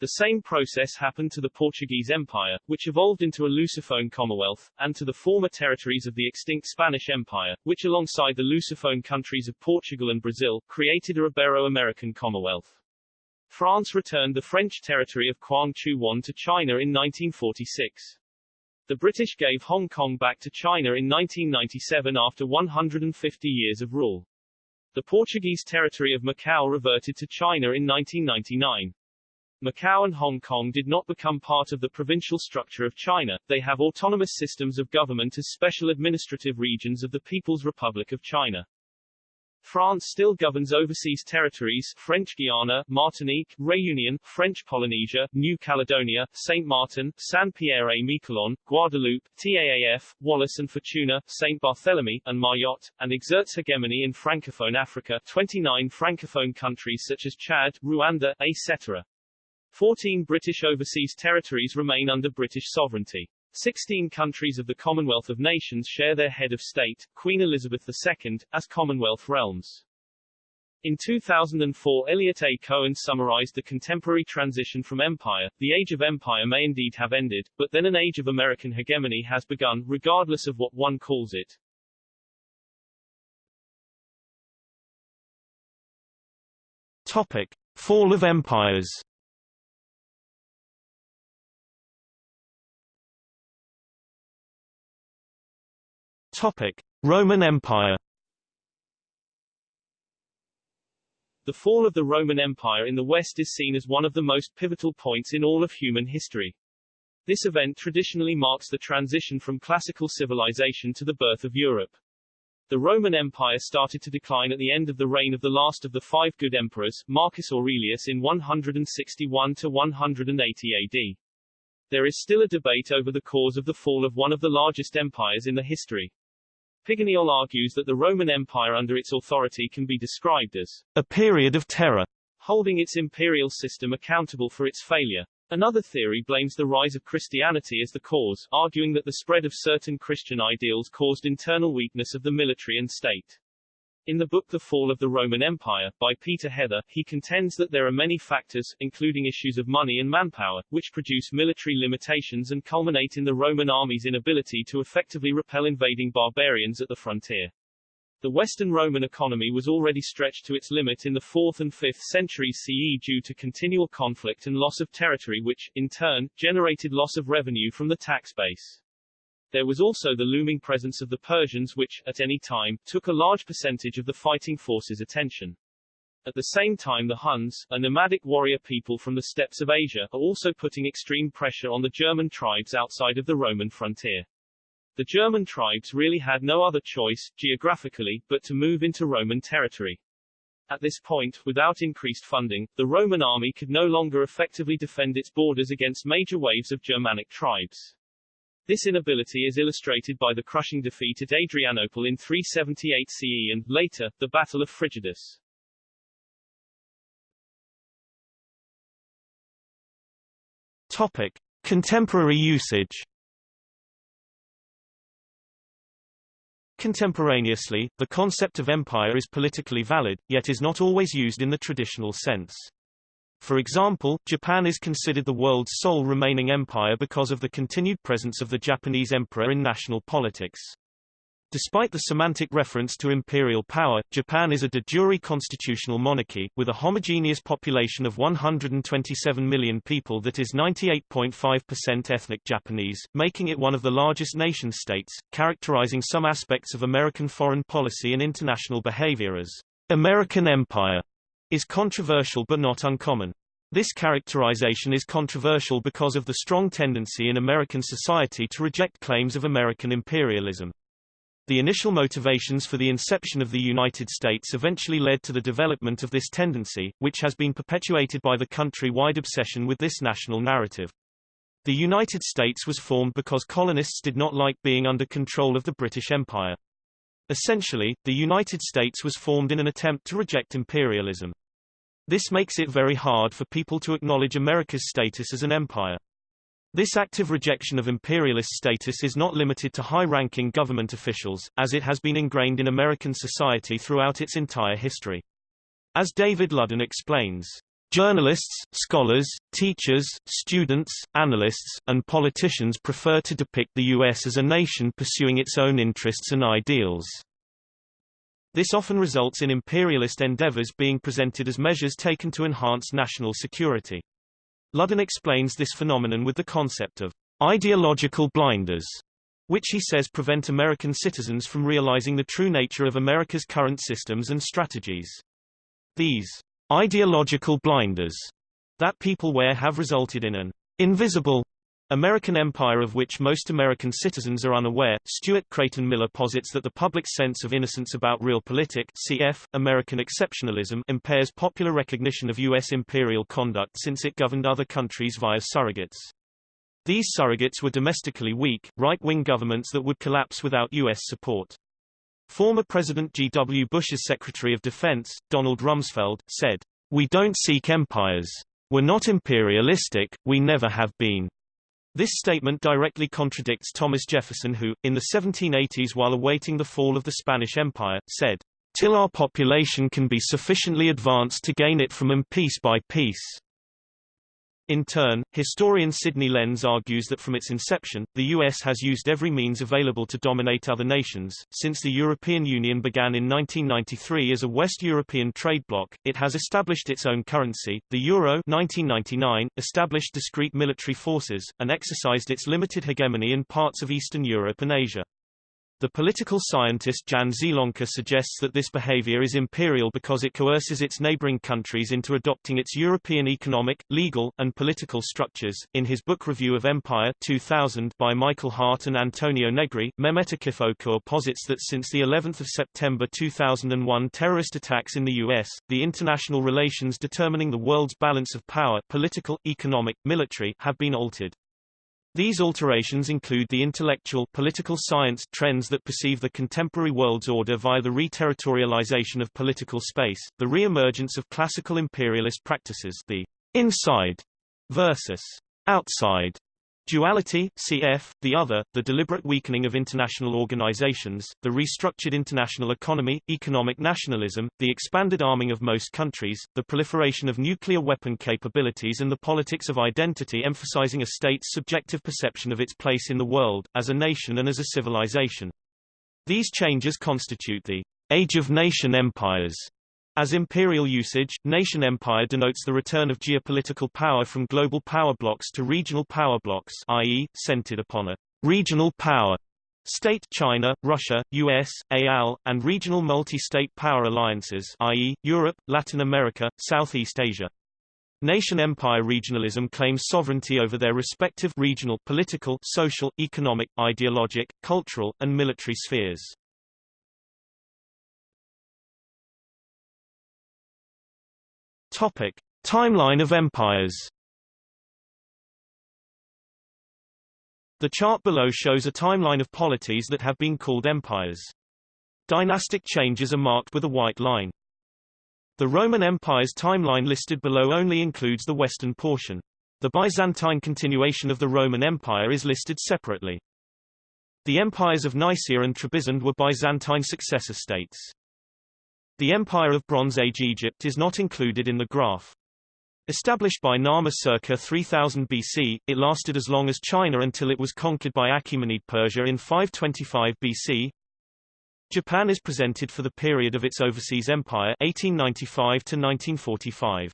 The same process happened to the Portuguese Empire, which evolved into a Lusophone Commonwealth, and to the former territories of the extinct Spanish Empire, which alongside the Lusophone countries of Portugal and Brazil, created a Ibero-American Commonwealth. France returned the French territory of Quang Chu to China in 1946. The British gave Hong Kong back to China in 1997 after 150 years of rule. The Portuguese territory of Macau reverted to China in 1999. Macau and Hong Kong did not become part of the provincial structure of China, they have autonomous systems of government as special administrative regions of the People's Republic of China. France still governs overseas territories French Guiana, Martinique, Réunion, French Polynesia, New Caledonia, Saint Martin, Saint-Pierre et Miquelon, Guadeloupe, TAAF, Wallis and Futuna, Saint Barthélemy, and Mayotte, and exerts hegemony in Francophone Africa 29 Francophone countries such as Chad, Rwanda, etc. 14 British overseas territories remain under British sovereignty. Sixteen countries of the Commonwealth of Nations share their head of state, Queen Elizabeth II, as Commonwealth realms. In 2004 Eliot A. Cohen summarized the contemporary transition from empire. The age of empire may indeed have ended, but then an age of American hegemony has begun, regardless of what one calls it. Topic. Fall of empires Topic: Roman Empire. The fall of the Roman Empire in the West is seen as one of the most pivotal points in all of human history. This event traditionally marks the transition from classical civilization to the birth of Europe. The Roman Empire started to decline at the end of the reign of the last of the five good emperors, Marcus Aurelius in 161 to 180 AD. There is still a debate over the cause of the fall of one of the largest empires in the history. Piganiol argues that the Roman Empire under its authority can be described as a period of terror, holding its imperial system accountable for its failure. Another theory blames the rise of Christianity as the cause, arguing that the spread of certain Christian ideals caused internal weakness of the military and state. In the book The Fall of the Roman Empire, by Peter Heather, he contends that there are many factors, including issues of money and manpower, which produce military limitations and culminate in the Roman army's inability to effectively repel invading barbarians at the frontier. The Western Roman economy was already stretched to its limit in the 4th and 5th centuries CE due to continual conflict and loss of territory which, in turn, generated loss of revenue from the tax base. There was also the looming presence of the Persians which, at any time, took a large percentage of the fighting force's attention. At the same time the Huns, a nomadic warrior people from the steppes of Asia, are also putting extreme pressure on the German tribes outside of the Roman frontier. The German tribes really had no other choice, geographically, but to move into Roman territory. At this point, without increased funding, the Roman army could no longer effectively defend its borders against major waves of Germanic tribes. This inability is illustrated by the crushing defeat at Adrianople in 378 CE and, later, the Battle of Frigidus. Topic. Contemporary usage Contemporaneously, the concept of empire is politically valid, yet is not always used in the traditional sense. For example, Japan is considered the world's sole remaining empire because of the continued presence of the Japanese emperor in national politics. Despite the semantic reference to imperial power, Japan is a de jure constitutional monarchy, with a homogeneous population of 127 million people that is 98.5% ethnic Japanese, making it one of the largest nation-states, characterizing some aspects of American foreign policy and international behavior as American Empire, is controversial but not uncommon. This characterization is controversial because of the strong tendency in American society to reject claims of American imperialism. The initial motivations for the inception of the United States eventually led to the development of this tendency, which has been perpetuated by the country-wide obsession with this national narrative. The United States was formed because colonists did not like being under control of the British Empire. Essentially, the United States was formed in an attempt to reject imperialism. This makes it very hard for people to acknowledge America's status as an empire. This active rejection of imperialist status is not limited to high-ranking government officials, as it has been ingrained in American society throughout its entire history. As David Ludden explains, Journalists, scholars, teachers, students, analysts, and politicians prefer to depict the U.S. as a nation pursuing its own interests and ideals. This often results in imperialist endeavors being presented as measures taken to enhance national security. Ludden explains this phenomenon with the concept of ideological blinders, which he says prevent American citizens from realizing the true nature of America's current systems and strategies. These ideological blinders that people wear have resulted in an invisible American empire of which most American citizens are unaware. Stuart Creighton Miller posits that the public's sense of innocence about realpolitik cf. American exceptionalism impairs popular recognition of U.S. imperial conduct since it governed other countries via surrogates. These surrogates were domestically weak, right-wing governments that would collapse without U.S. support. Former President G. W. Bush's Secretary of Defense, Donald Rumsfeld, said, We don't seek empires. We're not imperialistic, we never have been. This statement directly contradicts Thomas Jefferson who, in the 1780s while awaiting the fall of the Spanish Empire, said, Till our population can be sufficiently advanced to gain it from them piece by piece. In turn, historian Sidney Lens argues that from its inception, the U.S. has used every means available to dominate other nations. Since the European Union began in 1993 as a West European trade bloc, it has established its own currency, the euro 1999, established discrete military forces, and exercised its limited hegemony in parts of Eastern Europe and Asia. The political scientist Jan Zielonka suggests that this behavior is imperial because it coerces its neighboring countries into adopting its European economic, legal, and political structures. In his book Review of Empire 2000 by Michael Hardt and Antonio Negri, Mehmet Akif Okur posits that since the 11th of September 2001 terrorist attacks in the US, the international relations determining the world's balance of power political, economic, military have been altered. These alterations include the intellectual political science trends that perceive the contemporary world's order via the reterritorialization of political space, the re-emergence of classical imperialist practices the inside versus outside Duality, cf. the other, the deliberate weakening of international organizations, the restructured international economy, economic nationalism, the expanded arming of most countries, the proliferation of nuclear weapon capabilities and the politics of identity emphasizing a state's subjective perception of its place in the world, as a nation and as a civilization. These changes constitute the age of nation empires as imperial usage, nation empire denotes the return of geopolitical power from global power blocks to regional power blocks i.e., centered upon a regional power state China, Russia, US, AL, and regional multi-state power alliances i.e., Europe, Latin America, Southeast Asia. Nation-empire regionalism claims sovereignty over their respective regional political, social, economic, ideologic, cultural, and military spheres. Topic: Timeline of empires. The chart below shows a timeline of polities that have been called empires. Dynastic changes are marked with a white line. The Roman Empire's timeline listed below only includes the western portion. The Byzantine continuation of the Roman Empire is listed separately. The empires of Nicaea and Trebizond were Byzantine successor states. The Empire of Bronze Age Egypt is not included in the graph. Established by Narmer circa 3000 BC, it lasted as long as China until it was conquered by Achaemenid Persia in 525 BC. Japan is presented for the period of its overseas empire 1895 to 1945.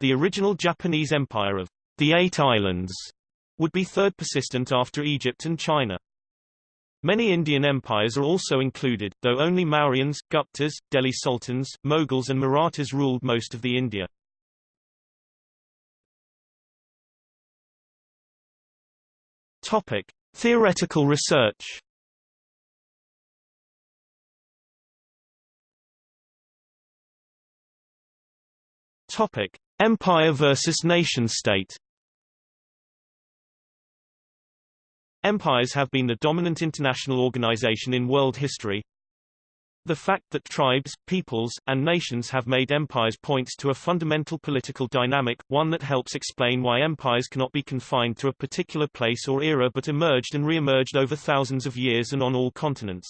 The original Japanese empire of the Eight Islands would be third persistent after Egypt and China. Many Indian empires are also included, though only Mauryans, Guptas, Delhi Sultans, Mughals and Marathas ruled most of the India. Topic: Theoretical research. Topic: Empire versus nation-state. Empires have been the dominant international organization in world history. The fact that tribes, peoples, and nations have made empires points to a fundamental political dynamic, one that helps explain why empires cannot be confined to a particular place or era but emerged and re-emerged over thousands of years and on all continents.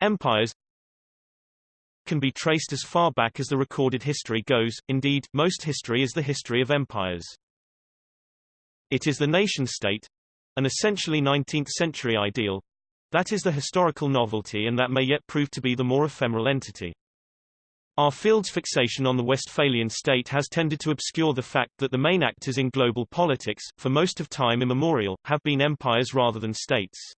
Empires can be traced as far back as the recorded history goes, indeed, most history is the history of empires. It is the nation-state, an essentially 19th-century ideal. That is the historical novelty and that may yet prove to be the more ephemeral entity. Our field's fixation on the Westphalian state has tended to obscure the fact that the main actors in global politics, for most of time immemorial, have been empires rather than states.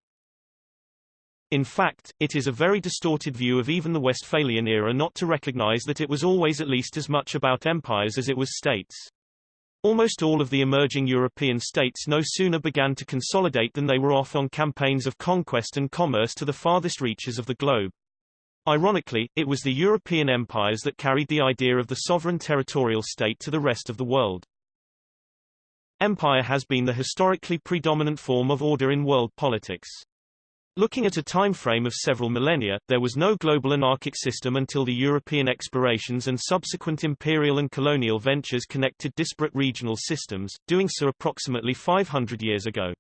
In fact, it is a very distorted view of even the Westphalian era not to recognize that it was always at least as much about empires as it was states. Almost all of the emerging European states no sooner began to consolidate than they were off on campaigns of conquest and commerce to the farthest reaches of the globe. Ironically, it was the European empires that carried the idea of the sovereign territorial state to the rest of the world. Empire has been the historically predominant form of order in world politics. Looking at a time frame of several millennia, there was no global anarchic system until the European explorations and subsequent imperial and colonial ventures connected disparate regional systems, doing so approximately 500 years ago.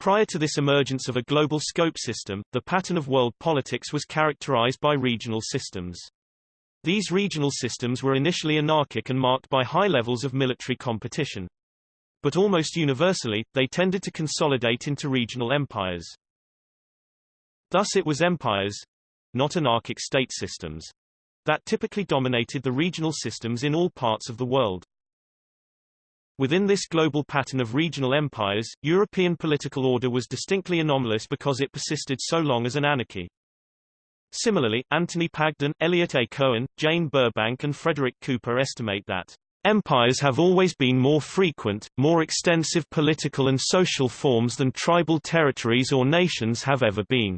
Prior to this emergence of a global scope system, the pattern of world politics was characterized by regional systems. These regional systems were initially anarchic and marked by high levels of military competition. But almost universally, they tended to consolidate into regional empires. Thus it was empires, not anarchic state systems, that typically dominated the regional systems in all parts of the world. Within this global pattern of regional empires, European political order was distinctly anomalous because it persisted so long as an anarchy. Similarly, Anthony Pagden, Eliot A. Cohen, Jane Burbank and Frederick Cooper estimate that Empires have always been more frequent, more extensive political and social forms than tribal territories or nations have ever been.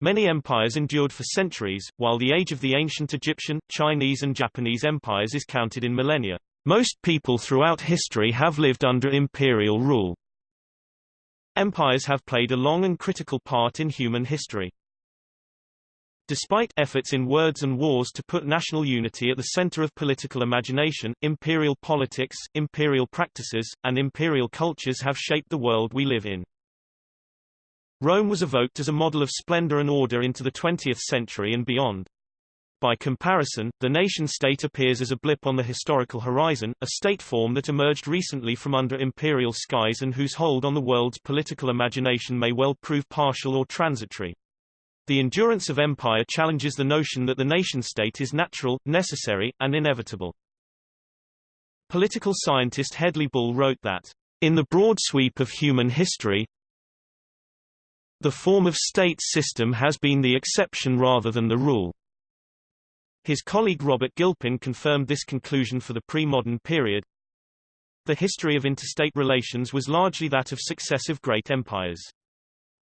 Many empires endured for centuries, while the age of the ancient Egyptian, Chinese and Japanese empires is counted in millennia. Most people throughout history have lived under imperial rule. Empires have played a long and critical part in human history. Despite efforts in words and wars to put national unity at the center of political imagination, imperial politics, imperial practices, and imperial cultures have shaped the world we live in. Rome was evoked as a model of splendor and order into the 20th century and beyond. By comparison, the nation-state appears as a blip on the historical horizon, a state form that emerged recently from under imperial skies and whose hold on the world's political imagination may well prove partial or transitory. The endurance of empire challenges the notion that the nation-state is natural, necessary, and inevitable. Political scientist Hedley Bull wrote that, in the broad sweep of human history, the form of state system has been the exception rather than the rule. His colleague Robert Gilpin confirmed this conclusion for the pre-modern period. The history of interstate relations was largely that of successive great empires.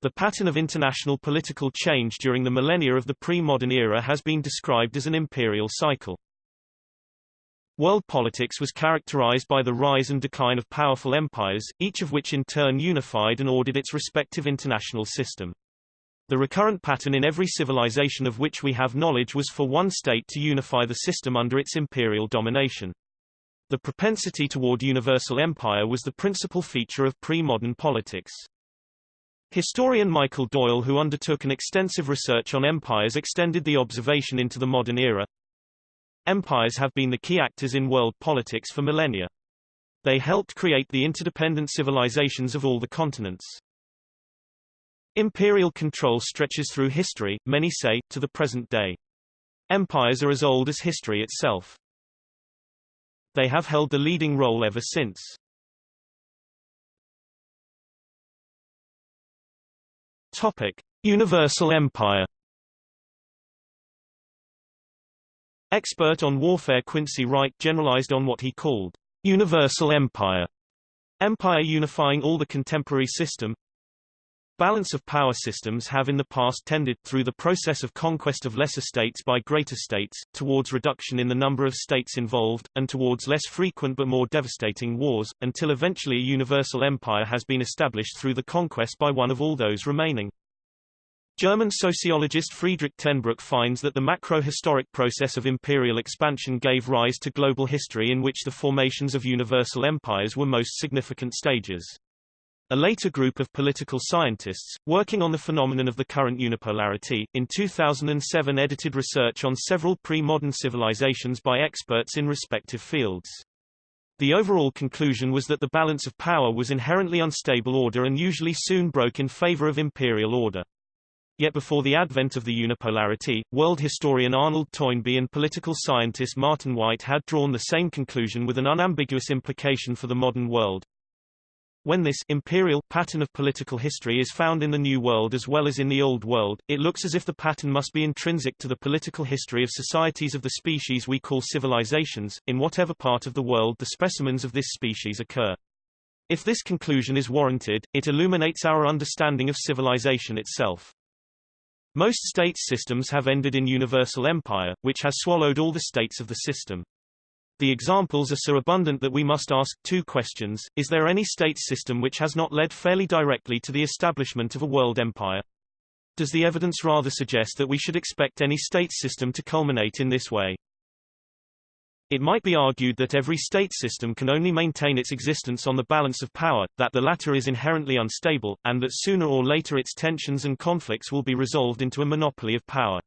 The pattern of international political change during the millennia of the pre-modern era has been described as an imperial cycle. World politics was characterized by the rise and decline of powerful empires, each of which in turn unified and ordered its respective international system. The recurrent pattern in every civilization of which we have knowledge was for one state to unify the system under its imperial domination. The propensity toward universal empire was the principal feature of pre-modern politics. Historian Michael Doyle who undertook an extensive research on empires extended the observation into the modern era. Empires have been the key actors in world politics for millennia. They helped create the interdependent civilizations of all the continents. Imperial control stretches through history, many say, to the present day. Empires are as old as history itself. They have held the leading role ever since. Topic: Universal Empire. Expert on warfare Quincy Wright generalized on what he called universal empire, empire unifying all the contemporary system. Balance of power systems have in the past tended, through the process of conquest of lesser states by greater states, towards reduction in the number of states involved, and towards less frequent but more devastating wars, until eventually a universal empire has been established through the conquest by one of all those remaining. German sociologist Friedrich Tenbruck finds that the macro-historic process of imperial expansion gave rise to global history in which the formations of universal empires were most significant stages. A later group of political scientists, working on the phenomenon of the current unipolarity, in 2007 edited research on several pre-modern civilizations by experts in respective fields. The overall conclusion was that the balance of power was inherently unstable order and usually soon broke in favor of imperial order. Yet before the advent of the unipolarity, world historian Arnold Toynbee and political scientist Martin Wight had drawn the same conclusion with an unambiguous implication for the modern world. When this imperial pattern of political history is found in the New World as well as in the Old World, it looks as if the pattern must be intrinsic to the political history of societies of the species we call civilizations, in whatever part of the world the specimens of this species occur. If this conclusion is warranted, it illuminates our understanding of civilization itself. Most state systems have ended in universal empire, which has swallowed all the states of the system. The examples are so abundant that we must ask two questions. Is there any state system which has not led fairly directly to the establishment of a world empire? Does the evidence rather suggest that we should expect any state system to culminate in this way? It might be argued that every state system can only maintain its existence on the balance of power, that the latter is inherently unstable, and that sooner or later its tensions and conflicts will be resolved into a monopoly of power.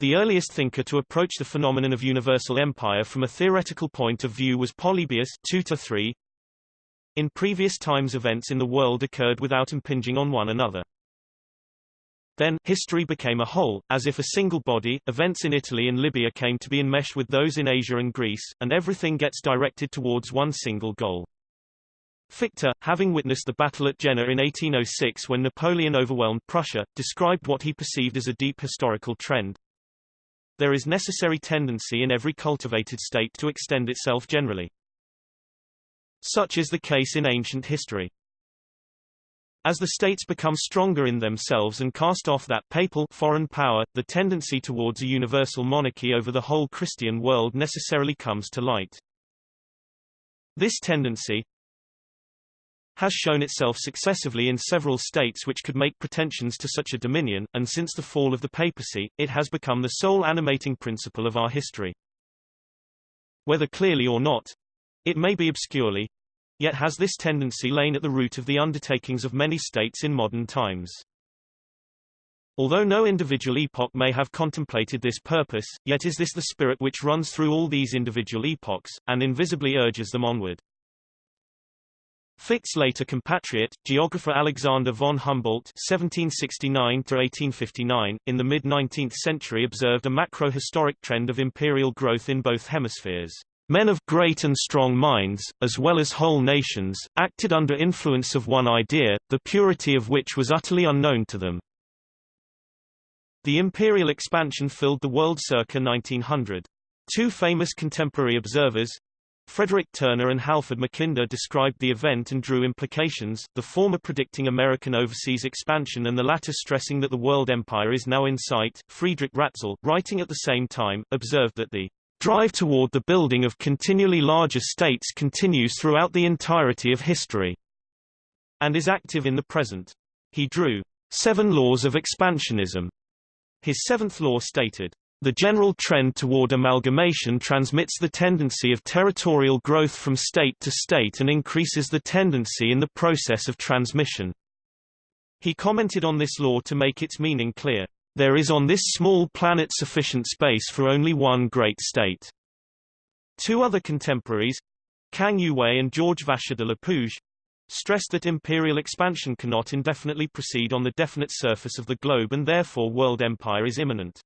The earliest thinker to approach the phenomenon of universal empire from a theoretical point of view was Polybius 2 3. In previous times events in the world occurred without impinging on one another. Then, history became a whole, as if a single body, events in Italy and Libya came to be enmeshed with those in Asia and Greece, and everything gets directed towards one single goal. Fichte, having witnessed the battle at Jena in 1806 when Napoleon overwhelmed Prussia, described what he perceived as a deep historical trend. There is necessary tendency in every cultivated state to extend itself generally. Such is the case in ancient history. As the states become stronger in themselves and cast off that papal foreign power, the tendency towards a universal monarchy over the whole Christian world necessarily comes to light. This tendency has shown itself successively in several states which could make pretensions to such a dominion, and since the fall of the papacy, it has become the sole animating principle of our history. Whether clearly or not, it may be obscurely, Yet has this tendency lain at the root of the undertakings of many states in modern times. Although no individual epoch may have contemplated this purpose, yet is this the spirit which runs through all these individual epochs, and invisibly urges them onward. Fichte's later compatriot, geographer Alexander von Humboldt (1769–1859), in the mid-19th century observed a macro-historic trend of imperial growth in both hemispheres. Men of great and strong minds, as well as whole nations, acted under influence of one idea, the purity of which was utterly unknown to them. The imperial expansion filled the world circa 1900. Two famous contemporary observers, Frederick Turner and Halford Mackinder described the event and drew implications, the former predicting American overseas expansion and the latter stressing that the world empire is now in sight. Friedrich Ratzel, writing at the same time, observed that the drive toward the building of continually larger states continues throughout the entirety of history, and is active in the present. He drew seven laws of expansionism. His seventh law stated, the general trend toward amalgamation transmits the tendency of territorial growth from state to state and increases the tendency in the process of transmission. He commented on this law to make its meaning clear. There is on this small planet sufficient space for only one great state. Two other contemporaries, Kang Youwei and George Vacher de Lapouge, stressed that imperial expansion cannot indefinitely proceed on the definite surface of the globe and therefore world empire is imminent.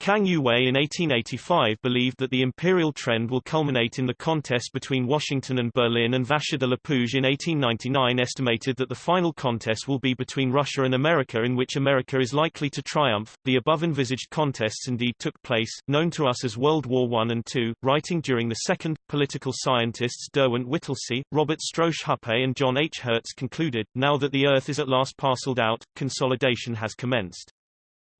Kang Youwei in 1885 believed that the imperial trend will culminate in the contest between Washington and Berlin and Vacher de Lapouge in 1899 estimated that the final contest will be between Russia and America in which America is likely to triumph. The above envisaged contests indeed took place, known to us as World War I and II, writing during the second, political scientists Derwent Whittlesey, Robert Strausz-Hupé and John H. Herz concluded, now that the Earth is at last parceled out, consolidation has commenced.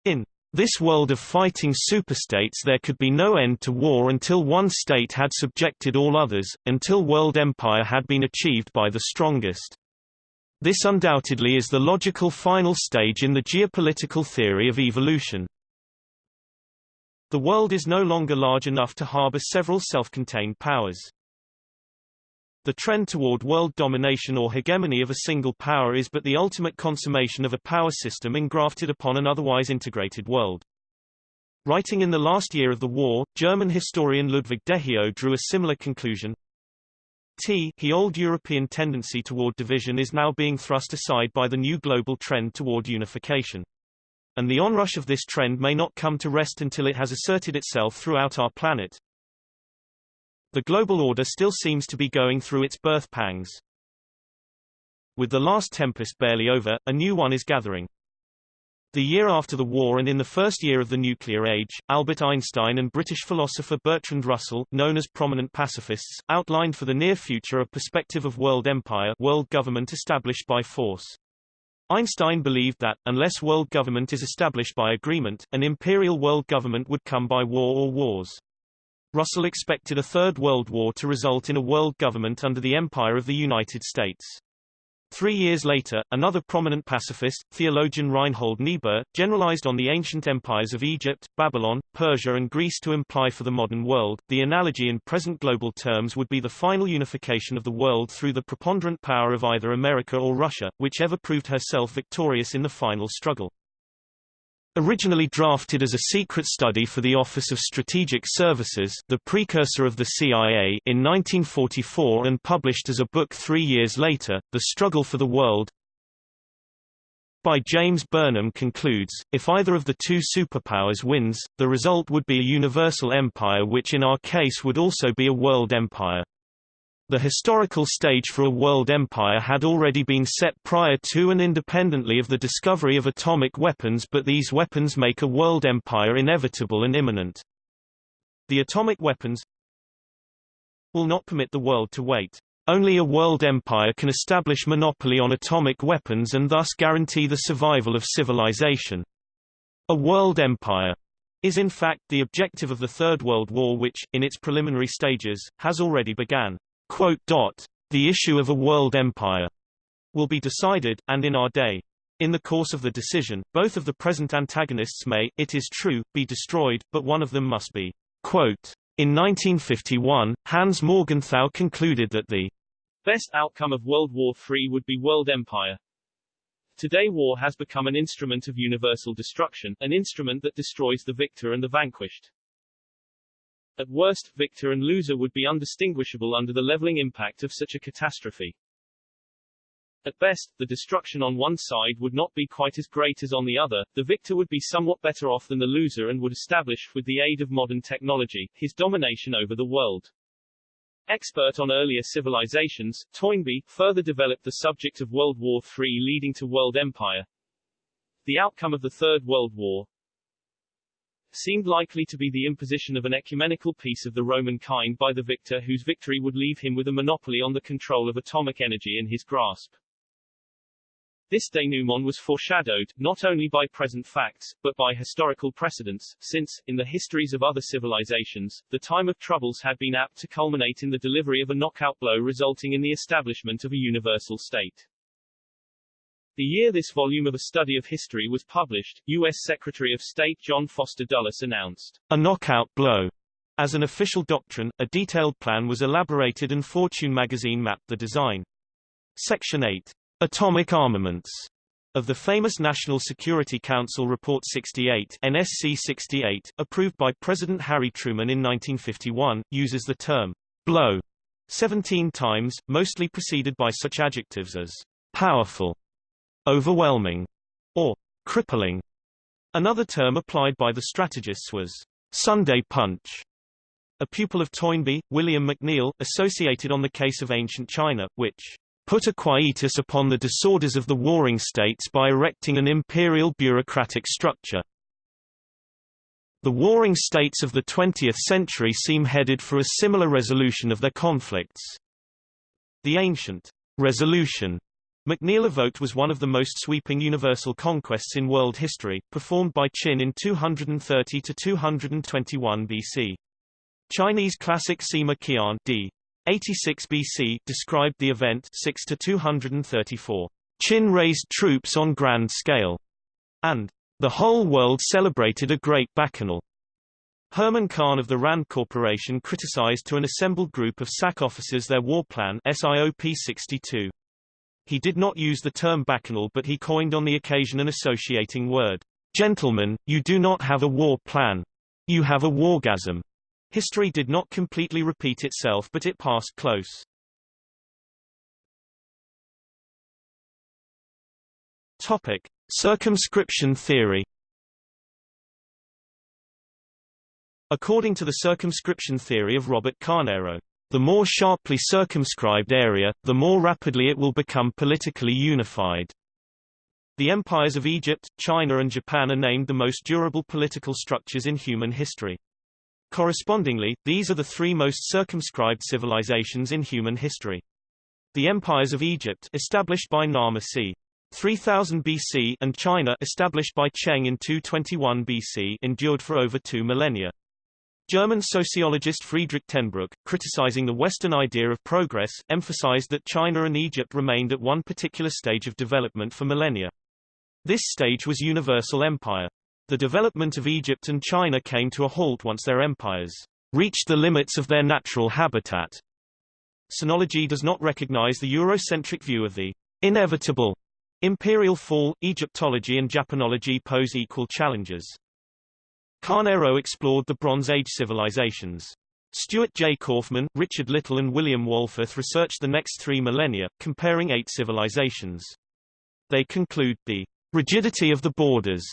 In this world of fighting superstates there could be no end to war until one state had subjected all others, until world empire had been achieved by the strongest. This undoubtedly is the logical final stage in the geopolitical theory of evolution. The world is no longer large enough to harbor several self-contained powers. The trend toward world domination or hegemony of a single power is but the ultimate consummation of a power system engrafted upon an otherwise integrated world. Writing in the last year of the war, German historian Ludwig Dehio drew a similar conclusion. T he old European tendency toward division is now being thrust aside by the new global trend toward unification. And the onrush of this trend may not come to rest until it has asserted itself throughout our planet. The global order still seems to be going through its birth pangs. With the last tempest barely over, a new one is gathering. The year after the war and in the first year of the nuclear age, Albert Einstein and British philosopher Bertrand Russell, known as prominent pacifists, outlined for the near future a perspective of world empire world government established by force. Einstein believed that, unless world government is established by agreement, an imperial world government would come by war or wars. Russell expected a Third World War to result in a world government under the empire of the United States. Three years later, another prominent pacifist, theologian Reinhold Niebuhr, generalized on the ancient empires of Egypt, Babylon, Persia and Greece to imply for the modern world, the analogy in present global terms would be the final unification of the world through the preponderant power of either America or Russia, whichever proved herself victorious in the final struggle. Originally drafted as a secret study for the Office of Strategic Services the precursor of the CIA in 1944 and published as a book three years later, The Struggle for the World by James Burnham concludes, if either of the two superpowers wins, the result would be a universal empire which in our case would also be a world empire. The historical stage for a world empire had already been set prior to and independently of the discovery of atomic weapons but these weapons make a world empire inevitable and imminent. The atomic weapons will not permit the world to wait. Only a world empire can establish monopoly on atomic weapons and thus guarantee the survival of civilization. A world empire is in fact the objective of the Third World War which, in its preliminary stages, has already begun. The issue of a world empire will be decided, and in our day. In the course of the decision, both of the present antagonists may, it is true, be destroyed, but one of them must be. Quote, in 1951, Hans Morgenthau concluded that the best outcome of World War III would be world empire. Today war has become an instrument of universal destruction, an instrument that destroys the victor and the vanquished. At worst, victor and loser would be undistinguishable under the leveling impact of such a catastrophe. At best, the destruction on one side would not be quite as great as on the other, the victor would be somewhat better off than the loser and would establish, with the aid of modern technology, his domination over the world. Expert on earlier civilizations, Toynbee, further developed the subject of World War III leading to world empire. The outcome of the Third World War, seemed likely to be the imposition of an ecumenical peace of the Roman kind by the victor whose victory would leave him with a monopoly on the control of atomic energy in his grasp. This denouement was foreshadowed, not only by present facts, but by historical precedents, since, in the histories of other civilizations, the time of troubles had been apt to culminate in the delivery of a knockout blow resulting in the establishment of a universal state. The year this volume of a study of history was published, U.S. Secretary of State John Foster Dulles announced, a knockout blow. As an official doctrine, a detailed plan was elaborated and Fortune magazine mapped the design. Section 8. Atomic armaments of the famous National Security Council Report 68 NSC 68, approved by President Harry Truman in 1951, uses the term blow 17 times, mostly preceded by such adjectives as powerful, overwhelming, or crippling. Another term applied by the strategists was Sunday punch. A pupil of Toynbee, William McNeill, associated on the case of ancient China, which put a quietus upon the disorders of the warring states by erecting an imperial bureaucratic structure. The warring states of the 20th century seem headed for a similar resolution of their conflicts. The ancient resolution McNeill evoked was one of the most sweeping universal conquests in world history, performed by Qin in 230 to 221 BC. Chinese classic Sima Qian d. 86 BC described the event 6 to 234. Qin raised troops on grand scale, and the whole world celebrated a great bacchanal. Herman Kahn of the Rand Corporation criticized to an assembled group of SAC officers their war plan SIOP 62. He did not use the term bacchanal but he coined on the occasion an associating word. Gentlemen, you do not have a war plan. You have a wargasm. History did not completely repeat itself but it passed close. Topic. Circumscription theory According to the circumscription theory of Robert Carneiro, the more sharply circumscribed area, the more rapidly it will become politically unified. The empires of Egypt, China and Japan are named the most durable political structures in human history. Correspondingly, these are the three most circumscribed civilizations in human history. The empires of Egypt established by Narmer c. 3000 BC and China established by Cheng in 221 BC endured for over two millennia. German sociologist Friedrich Tenbruck, criticizing the Western idea of progress, emphasized that China and Egypt remained at one particular stage of development for millennia. This stage was universal empire. The development of Egypt and China came to a halt once their empires reached the limits of their natural habitat. Sinology does not recognize the Eurocentric view of the inevitable imperial fall. Egyptology and Japanology pose equal challenges. Carneiro explored the Bronze Age civilizations. Stuart J. Kaufman, Richard Little and William Wohlforth researched the next three millennia, comparing eight civilizations. They conclude, the rigidity of the borders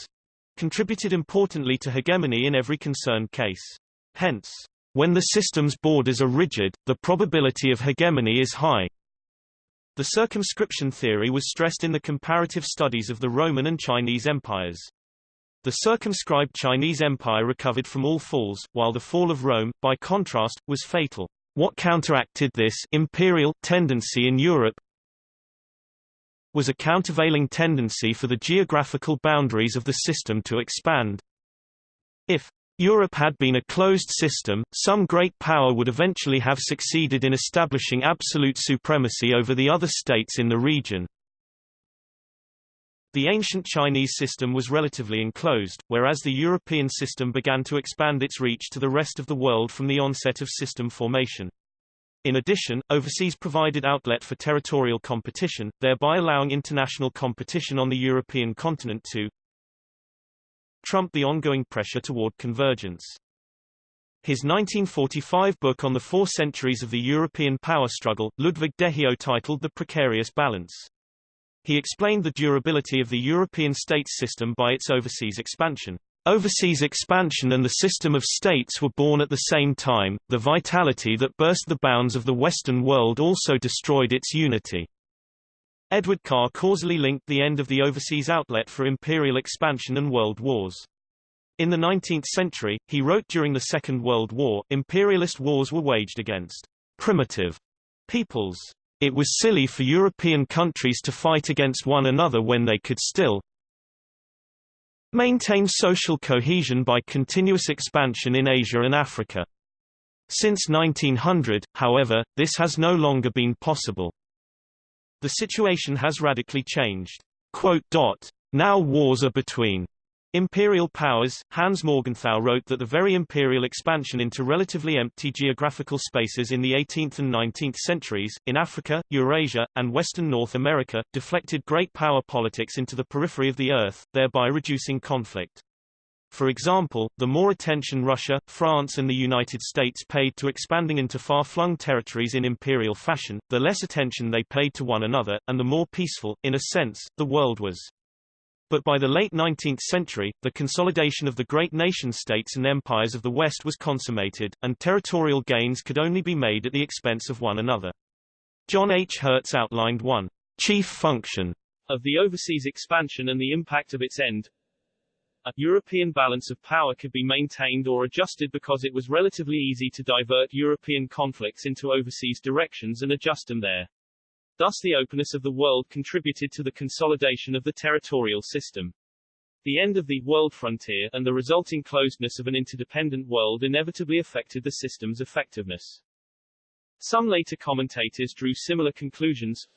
contributed importantly to hegemony in every concerned case. Hence, when the system's borders are rigid, the probability of hegemony is high. The circumscription theory was stressed in the comparative studies of the Roman and Chinese empires. The circumscribed Chinese empire recovered from all falls, while the fall of Rome, by contrast, was fatal. What counteracted this imperial tendency in Europe was a countervailing tendency for the geographical boundaries of the system to expand. If Europe had been a closed system, some great power would eventually have succeeded in establishing absolute supremacy over the other states in the region. The ancient Chinese system was relatively enclosed, whereas the European system began to expand its reach to the rest of the world from the onset of system formation. In addition, overseas provided outlet for territorial competition, thereby allowing international competition on the European continent to trump the ongoing pressure toward convergence. His 1945 book on the four centuries of the European power struggle, Ludwig Dehio titled The Precarious Balance. He explained the durability of the European states system by its overseas expansion. Overseas expansion and the system of states were born at the same time, the vitality that burst the bounds of the Western world also destroyed its unity. Edward Carr causally linked the end of the overseas outlet for imperial expansion and world wars. In the 19th century, he wrote during the Second World War, imperialist wars were waged against primitive peoples. It was silly for European countries to fight against one another when they could still maintain social cohesion by continuous expansion in Asia and Africa. Since 1900, however, this has no longer been possible. The situation has radically changed. Now wars are between Imperial powers, Hans Morgenthau wrote that the very imperial expansion into relatively empty geographical spaces in the 18th and 19th centuries, in Africa, Eurasia, and western North America, deflected great power politics into the periphery of the Earth, thereby reducing conflict. For example, the more attention Russia, France and the United States paid to expanding into far-flung territories in imperial fashion, the less attention they paid to one another, and the more peaceful, in a sense, the world was. But by the late 19th century, the consolidation of the great nation-states and empires of the West was consummated, and territorial gains could only be made at the expense of one another. John H. Herz outlined one chief function of the overseas expansion and the impact of its end. A European balance of power could be maintained or adjusted because it was relatively easy to divert European conflicts into overseas directions and adjust them there. Thus the openness of the world contributed to the consolidation of the territorial system. The end of the world frontier and the resulting closedness of an interdependent world inevitably affected the system's effectiveness. Some later commentators drew similar conclusions.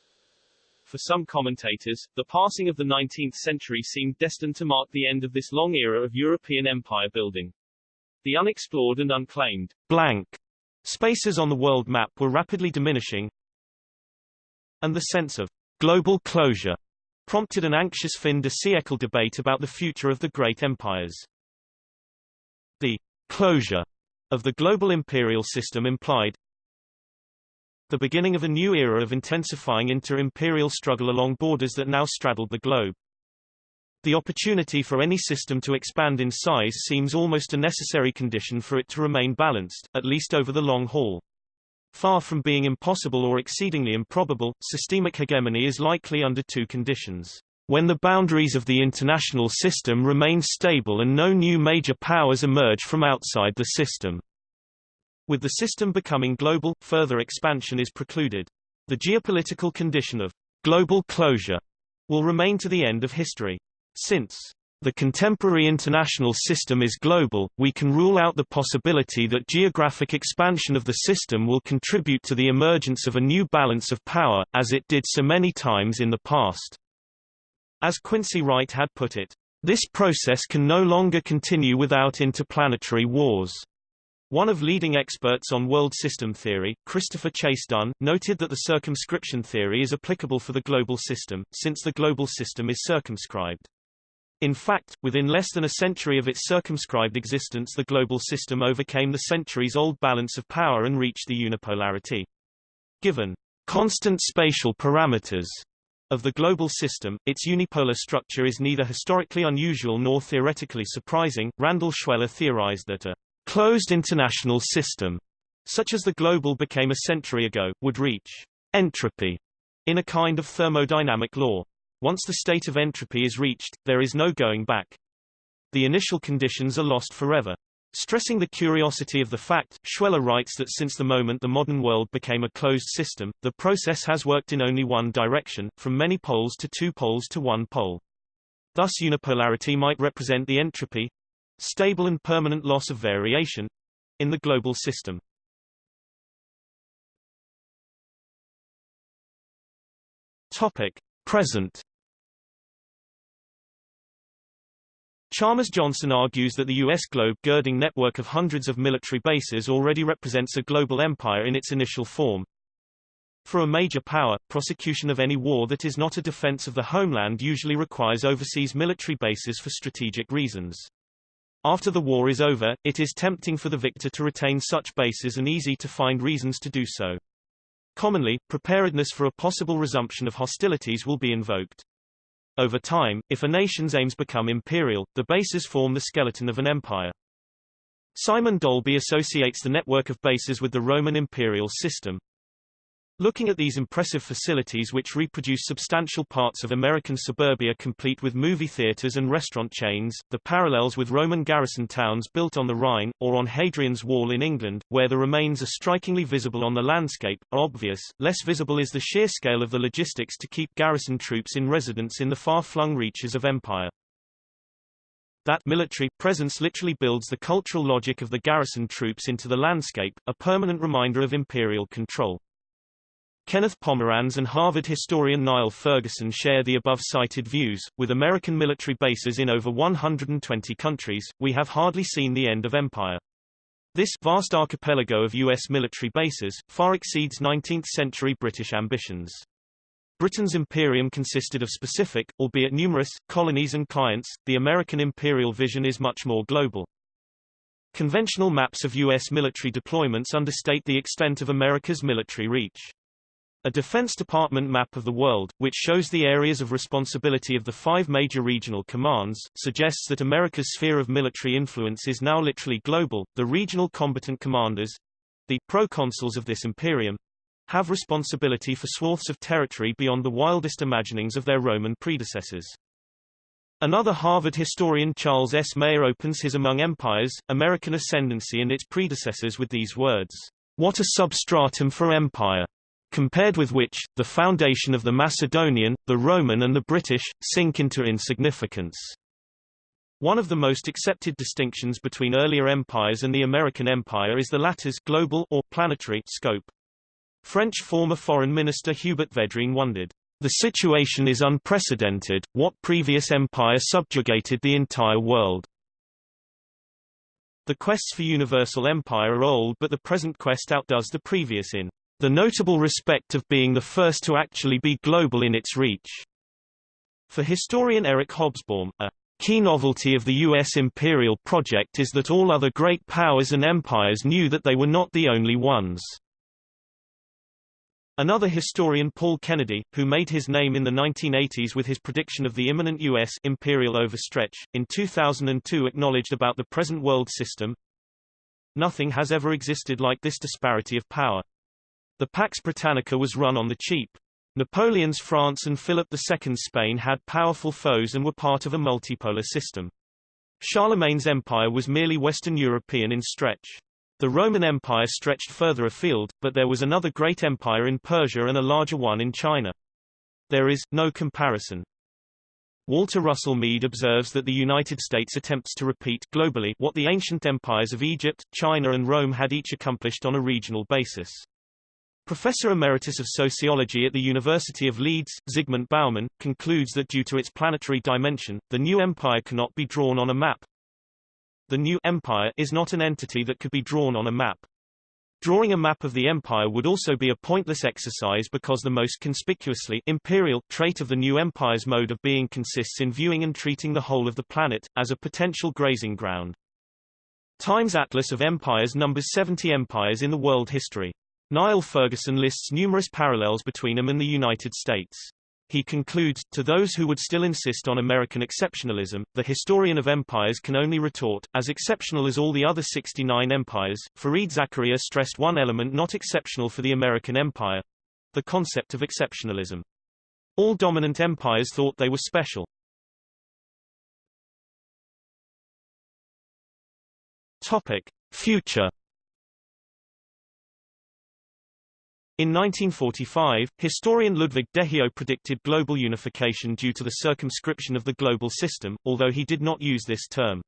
For some commentators, the passing of the 19th century seemed destined to mark the end of this long era of European empire building. The unexplored and unclaimed blank spaces on the world map were rapidly diminishing, and the sense of global closure prompted an anxious fin de siècle debate about the future of the great empires. The closure of the global imperial system implied the beginning of a new era of intensifying inter-imperial struggle along borders that now straddled the globe. The opportunity for any system to expand in size seems almost a necessary condition for it to remain balanced, at least over the long haul. Far from being impossible or exceedingly improbable, systemic hegemony is likely under two conditions. When the boundaries of the international system remain stable and no new major powers emerge from outside the system. With the system becoming global, further expansion is precluded. The geopolitical condition of global closure will remain to the end of history. Since the contemporary international system is global, we can rule out the possibility that geographic expansion of the system will contribute to the emergence of a new balance of power, as it did so many times in the past. As Quincy Wright had put it, this process can no longer continue without interplanetary wars. One of leading experts on world system theory, Christopher Chase Dunn, noted that the circumscription theory is applicable for the global system, since the global system is circumscribed. In fact, within less than a century of its circumscribed existence the global system overcame the centuries-old balance of power and reached the unipolarity. Given constant spatial parameters, Of the global system, its unipolar structure is neither historically unusual nor theoretically surprising. Randall Schweller theorized that a closed international system, such as the global became a century ago, would reach entropy in a kind of thermodynamic law. Once the state of entropy is reached, there is no going back. The initial conditions are lost forever. Stressing the curiosity of the fact, Schweller writes that since the moment the modern world became a closed system, the process has worked in only one direction, from many poles to two poles to one pole. Thus unipolarity might represent the entropy stable and permanent loss of variation in the global system. Topic: Present Chalmers Johnson argues that the U.S. globe-girding network of hundreds of military bases already represents a global empire in its initial form. For a major power, prosecution of any war that is not a defense of the homeland usually requires overseas military bases for strategic reasons. After the war is over, it is tempting for the victor to retain such bases and easy to find reasons to do so. Commonly, preparedness for a possible resumption of hostilities will be invoked. Over time, if a nation's aims become imperial, the bases form the skeleton of an empire. Simon Dalby associates the network of bases with the Roman imperial system. Looking at these impressive facilities which reproduce substantial parts of American suburbia complete with movie theaters and restaurant chains, the parallels with Roman garrison towns built on the Rhine, or on Hadrian's Wall in England, where the remains are strikingly visible on the landscape, are obvious. Less visible is the sheer scale of the logistics to keep garrison troops in residence in the far-flung reaches of empire. That military presence literally builds the cultural logic of the garrison troops into the landscape, a permanent reminder of imperial control. Kenneth Pomeranz and Harvard historian Niall Ferguson share the above-cited views. With American military bases in over 120 countries, we have hardly seen the end of empire. This vast archipelago of U.S. military bases far exceeds 19th-century British ambitions. Britain's imperium consisted of specific, albeit numerous, colonies and clients, the American imperial vision is much more global. Conventional maps of U.S. military deployments understate the extent of America's military reach. A Defense Department map of the world, which shows the areas of responsibility of the five major regional commands, suggests that America's sphere of military influence is now literally global. The regional combatant commanders, the proconsuls of this imperium, have responsibility for swaths of territory beyond the wildest imaginings of their Roman predecessors. Another Harvard historian Charles S. Maier opens his Among Empires, American Ascendancy and its Predecessors with these words, What a substratum for empire! Compared with which, the foundation of the Macedonian, the Roman and the British, sink into insignificance. One of the most accepted distinctions between earlier empires and the American empire is the latter's global or planetary scope. French former Foreign Minister Hubert Védrine wondered, the situation is unprecedented, what previous empire subjugated the entire world? The quests for universal empire are old but the present quest outdoes the previous in the notable respect of being the first to actually be global in its reach. For historian Eric Hobsbawm, a key novelty of the U.S. imperial project is that all other great powers and empires knew that they were not the only ones. Another historian Paul Kennedy, who made his name in the 1980s with his prediction of the imminent U.S. imperial overstretch, in 2002 acknowledged about the present world system, Nothing has ever existed like this disparity of power. The Pax Britannica was run on the cheap. Napoleon's France and Philip II's Spain had powerful foes and were part of a multipolar system. Charlemagne's empire was merely Western European in stretch. The Roman Empire stretched further afield, but there was another great empire in Persia and a larger one in China. There is, no comparison. Walter Russell Mead observes that the United States attempts to repeat globally what the ancient empires of Egypt, China and Rome had each accomplished on a regional basis. Professor Emeritus of Sociology at the University of Leeds, Zygmunt Bauman, concludes that due to its planetary dimension, the new empire cannot be drawn on a map. The new empire is not an entity that could be drawn on a map. Drawing a map of the empire would also be a pointless exercise because the most conspicuously imperial trait of the new empire's mode of being consists in viewing and treating the whole of the planet, as a potential grazing ground. Times Atlas of Empires numbers 70 empires in the world history. Niall Ferguson lists numerous parallels between them and the United States. He concludes, to those who would still insist on American exceptionalism, the historian of empires can only retort, as exceptional as all the other 69 empires, Fareed Zakaria stressed one element not exceptional for the American empire, the concept of exceptionalism. All dominant empires thought they were special. Topic. Future In 1945, historian Ludwig Dehio predicted global unification due to the circumscription of the global system, although he did not use this term.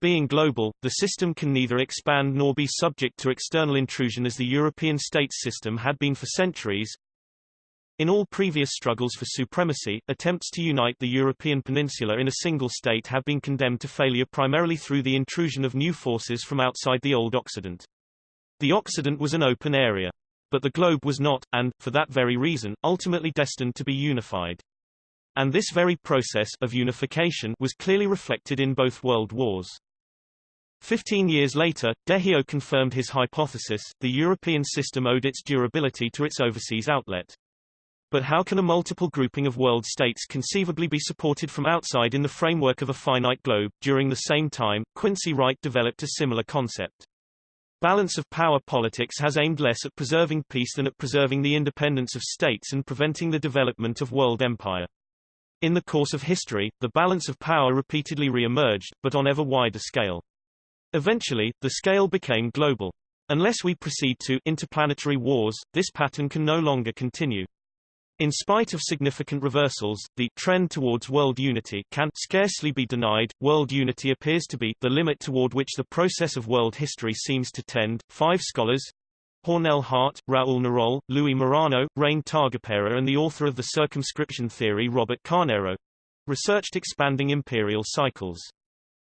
Being global, the system can neither expand nor be subject to external intrusion as the European states system had been for centuries. In all previous struggles for supremacy, attempts to unite the European peninsula in a single state have been condemned to failure primarily through the intrusion of new forces from outside the old Occident. The Occident was an open area. But the globe was not, and, for that very reason, ultimately destined to be unified. And this very process of unification was clearly reflected in both world wars. Fifteen years later, Dehio confirmed his hypothesis, the European system owed its durability to its overseas outlet. But how can a multiple grouping of world states conceivably be supported from outside in the framework of a finite globe? During the same time, Quincy Wright developed a similar concept. Balance of power politics has aimed less at preserving peace than at preserving the independence of states and preventing the development of world empire. In the course of history, the balance of power repeatedly re-emerged, but on ever wider scale. Eventually, the scale became global. Unless we proceed to interplanetary wars, this pattern can no longer continue. In spite of significant reversals, the trend towards world unity can scarcely be denied. World unity appears to be the limit toward which the process of world history seems to tend. Five scholars Hornell Hart, Raoul Naroll, Louis Morano, Rein Taagepera and the author of the circumscription theory Robert Carneiro, researched expanding imperial cycles.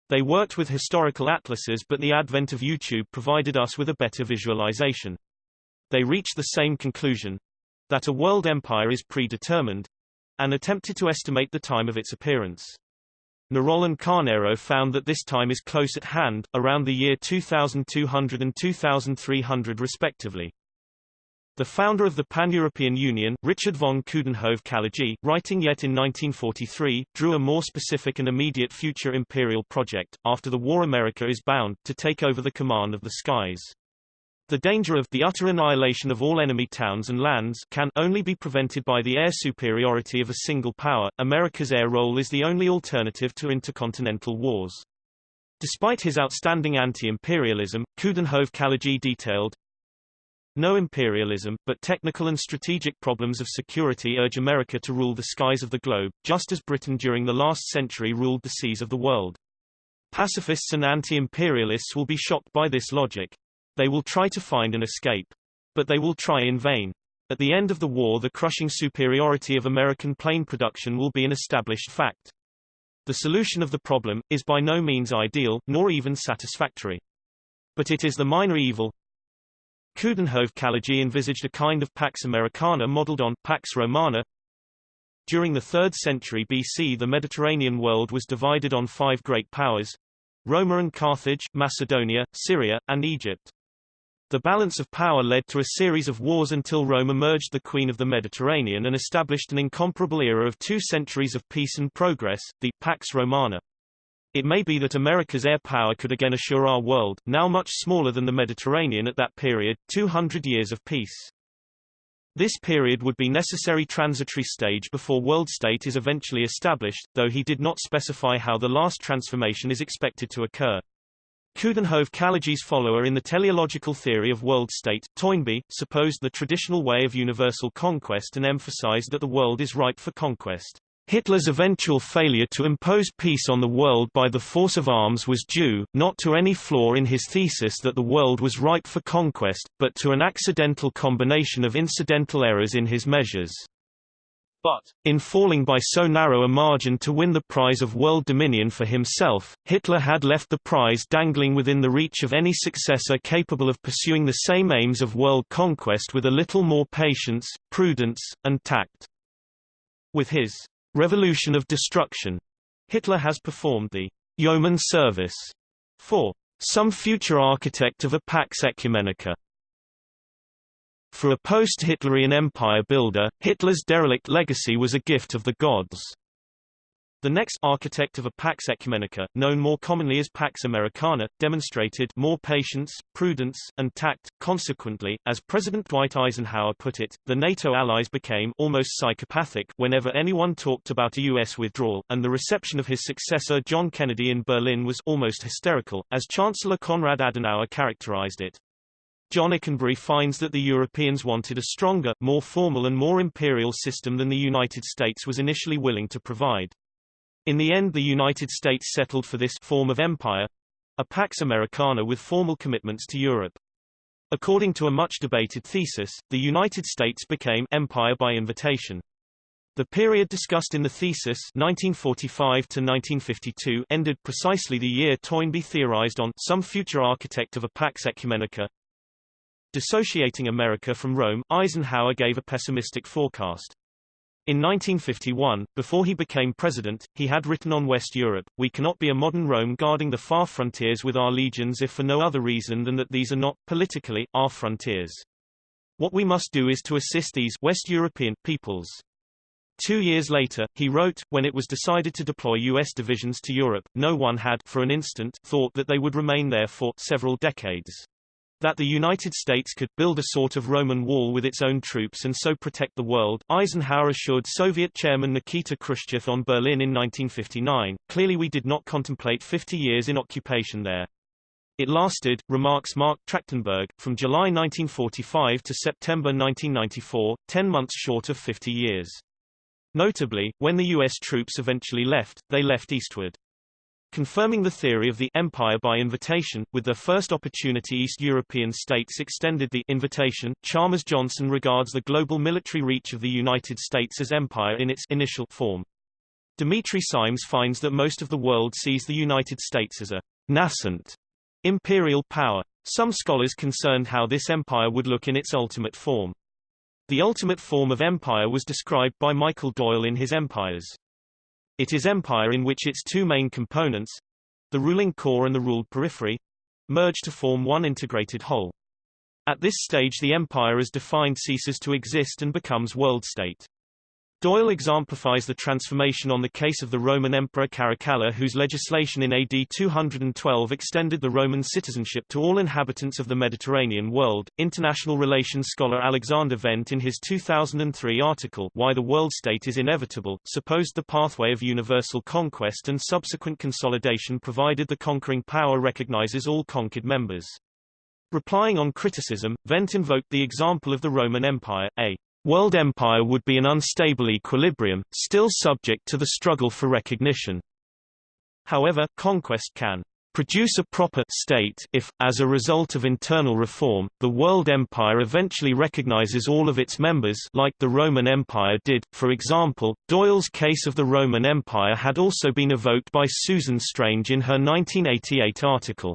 They worked with historical atlases but the advent of YouTube provided us with a better visualization. They reached the same conclusion, that a world empire is predetermined, and attempted to estimate the time of its appearance. Naroll and Carneiro found that this time is close at hand, around the year 2200 and 2300 respectively. The founder of the Pan-European Union, Richard von Coudenhove-Kalergi, writing yet in 1943, drew a more specific and immediate future imperial project, after the war America is bound, to take over the command of the skies. The danger of the utter annihilation of all enemy towns and lands can only be prevented by the air superiority of a single power. America's air role is the only alternative to intercontinental wars. Despite his outstanding anti-imperialism, Coudenhove-Kalergi detailed, no imperialism, but technical and strategic problems of security urge America to rule the skies of the globe, just as Britain during the last century ruled the seas of the world. Pacifists and anti-imperialists will be shocked by this logic. They will try to find an escape. But they will try in vain. At the end of the war the crushing superiority of American plane production will be an established fact. The solution of the problem, is by no means ideal, nor even satisfactory. But it is the minor evil. Coudenhove-Kalergi envisaged a kind of Pax Americana modeled on Pax Romana. During the 3rd century BC the Mediterranean world was divided on five great powers, Roma and Carthage, Macedonia, Syria, and Egypt. The balance of power led to a series of wars until Rome emerged the Queen of the Mediterranean and established an incomparable era of two centuries of peace and progress, the Pax Romana. It may be that America's air power could again assure our world, now much smaller than the Mediterranean at that period, 200 years of peace. This period would be necessary transitory stage before world state is eventually established, though he did not specify how the last transformation is expected to occur. Coudenhove-Kalergi's follower in the teleological theory of world state, Toynbee, supposed the traditional way of universal conquest and emphasized that the world is ripe for conquest. Hitler's eventual failure to impose peace on the world by the force of arms was due, not to any flaw in his thesis that the world was ripe for conquest, but to an accidental combination of incidental errors in his measures. But, in falling by so narrow a margin to win the prize of world dominion for himself, Hitler had left the prize dangling within the reach of any successor capable of pursuing the same aims of world conquest with a little more patience, prudence, and tact. With his revolution of destruction, Hitler has performed the yeoman service for some future architect of a Pax Ecumenica. For a post-Hitlerian empire builder, Hitler's derelict legacy was a gift of the gods. The next architect of a Pax Ecumenica, known more commonly as Pax Americana, demonstrated more patience, prudence, and tact. Consequently, as President Dwight Eisenhower put it, the NATO allies became almost psychopathic whenever anyone talked about a U.S. withdrawal, and the reception of his successor John Kennedy in Berlin was almost hysterical, as Chancellor Konrad Adenauer characterized it. John Ikenberry finds that the Europeans wanted a stronger, more formal and more imperial system than the United States was initially willing to provide. In the end the United States settled for this form of empire, a Pax Americana with formal commitments to Europe. According to a much debated thesis, the United States became empire by invitation. The period discussed in the thesis 1945 to 1952 ended precisely the year Toynbee theorized on some future architect of a Pax Ecumenica. Dissociating America from Rome, Eisenhower gave a pessimistic forecast. In 1951, before he became president, he had written on West Europe, We cannot be a modern Rome guarding the far frontiers with our legions if for no other reason than that these are not, politically, our frontiers. What we must do is to assist these West European peoples. Two years later, he wrote, when it was decided to deploy U.S. divisions to Europe, no one had, for an instant, thought that they would remain there for several decades that the United States could build a sort of Roman wall with its own troops and so protect the world, Eisenhower assured Soviet chairman Nikita Khrushchev on Berlin in 1959. Clearly we did not contemplate 50 years in occupation there. It lasted, remarks Marc Trachtenberg, from July 1945 to September 1994, 10 months short of 50 years. Notably, when the U.S. troops eventually left, they left eastward confirming the theory of the empire by invitation. With their first opportunity East European states extended the invitation. Chalmers Johnson regards the global military reach of the United States as empire in its initial form. Dimitri Simes finds that most of the world sees the United States as a nascent imperial power. Some scholars concerned how this empire would look in its ultimate form. The ultimate form of empire was described by Michael Doyle in his Empires. It is empire in which its two main components, the ruling core and the ruled periphery, merge to form one integrated whole. At this stage the empire as defined ceases to exist and becomes world state. Doyle exemplifies the transformation on the case of the Roman Emperor Caracalla whose legislation in AD 212 extended the Roman citizenship to all inhabitants of the Mediterranean world. International relations scholar Alexander Wendt in his 2003 article Why the World State is Inevitable, supposed the pathway of universal conquest and subsequent consolidation provided the conquering power recognizes all conquered members. Replying on criticism, Wendt invoked the example of the Roman Empire, a World empire would be an unstable equilibrium, still subject to the struggle for recognition. However, conquest can produce a proper state if, as a result of internal reform, the world empire eventually recognizes all of its members like the Roman Empire did. For example, Doyle's case of the Roman Empire had also been evoked by Susan Strange in her 1988 article,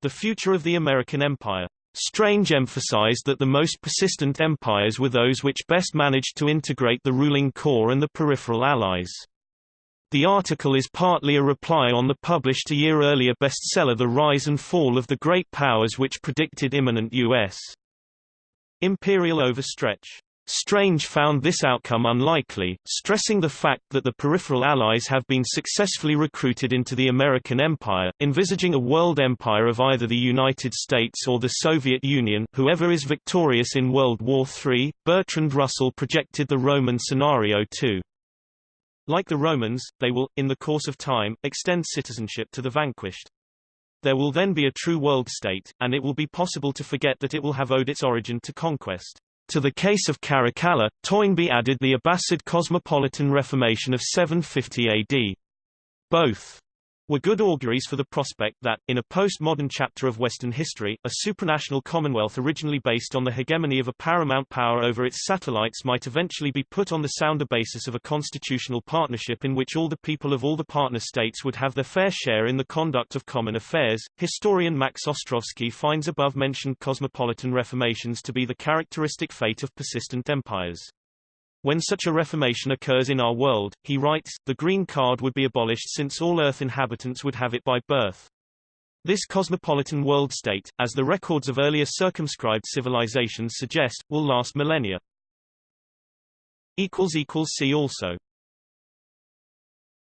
The Future of the American Empire. Strange emphasized that the most persistent empires were those which best managed to integrate the ruling core and the peripheral allies. The article is partly a reply on the published a year earlier bestseller The Rise and Fall of the Great Powers which predicted imminent U.S. imperial overstretch. Strange found this outcome unlikely, stressing the fact that the peripheral allies have been successfully recruited into the American empire, envisaging a world empire of either the United States or the Soviet Union whoever is victorious in World War III. Bertrand Russell projected the Roman scenario too. Like the Romans, they will, in the course of time, extend citizenship to the vanquished. There will then be a true world state, and it will be possible to forget that it will have owed its origin to conquest. To the case of Caracalla, Toynbee added the Abbasid cosmopolitan Reformation of 750 AD. Both were good auguries for the prospect that, in a postmodern chapter of Western history, a supranational commonwealth originally based on the hegemony of a paramount power over its satellites might eventually be put on the sounder basis of a constitutional partnership in which all the people of all the partner states would have their fair share in the conduct of common affairs. Historian Max Ostrovsky finds above-mentioned cosmopolitan reformations to be the characteristic fate of persistent empires. When such a reformation occurs in our world, he writes, the green card would be abolished since all Earth inhabitants would have it by birth. This cosmopolitan world state, as the records of earlier circumscribed civilizations suggest, will last millennia. See also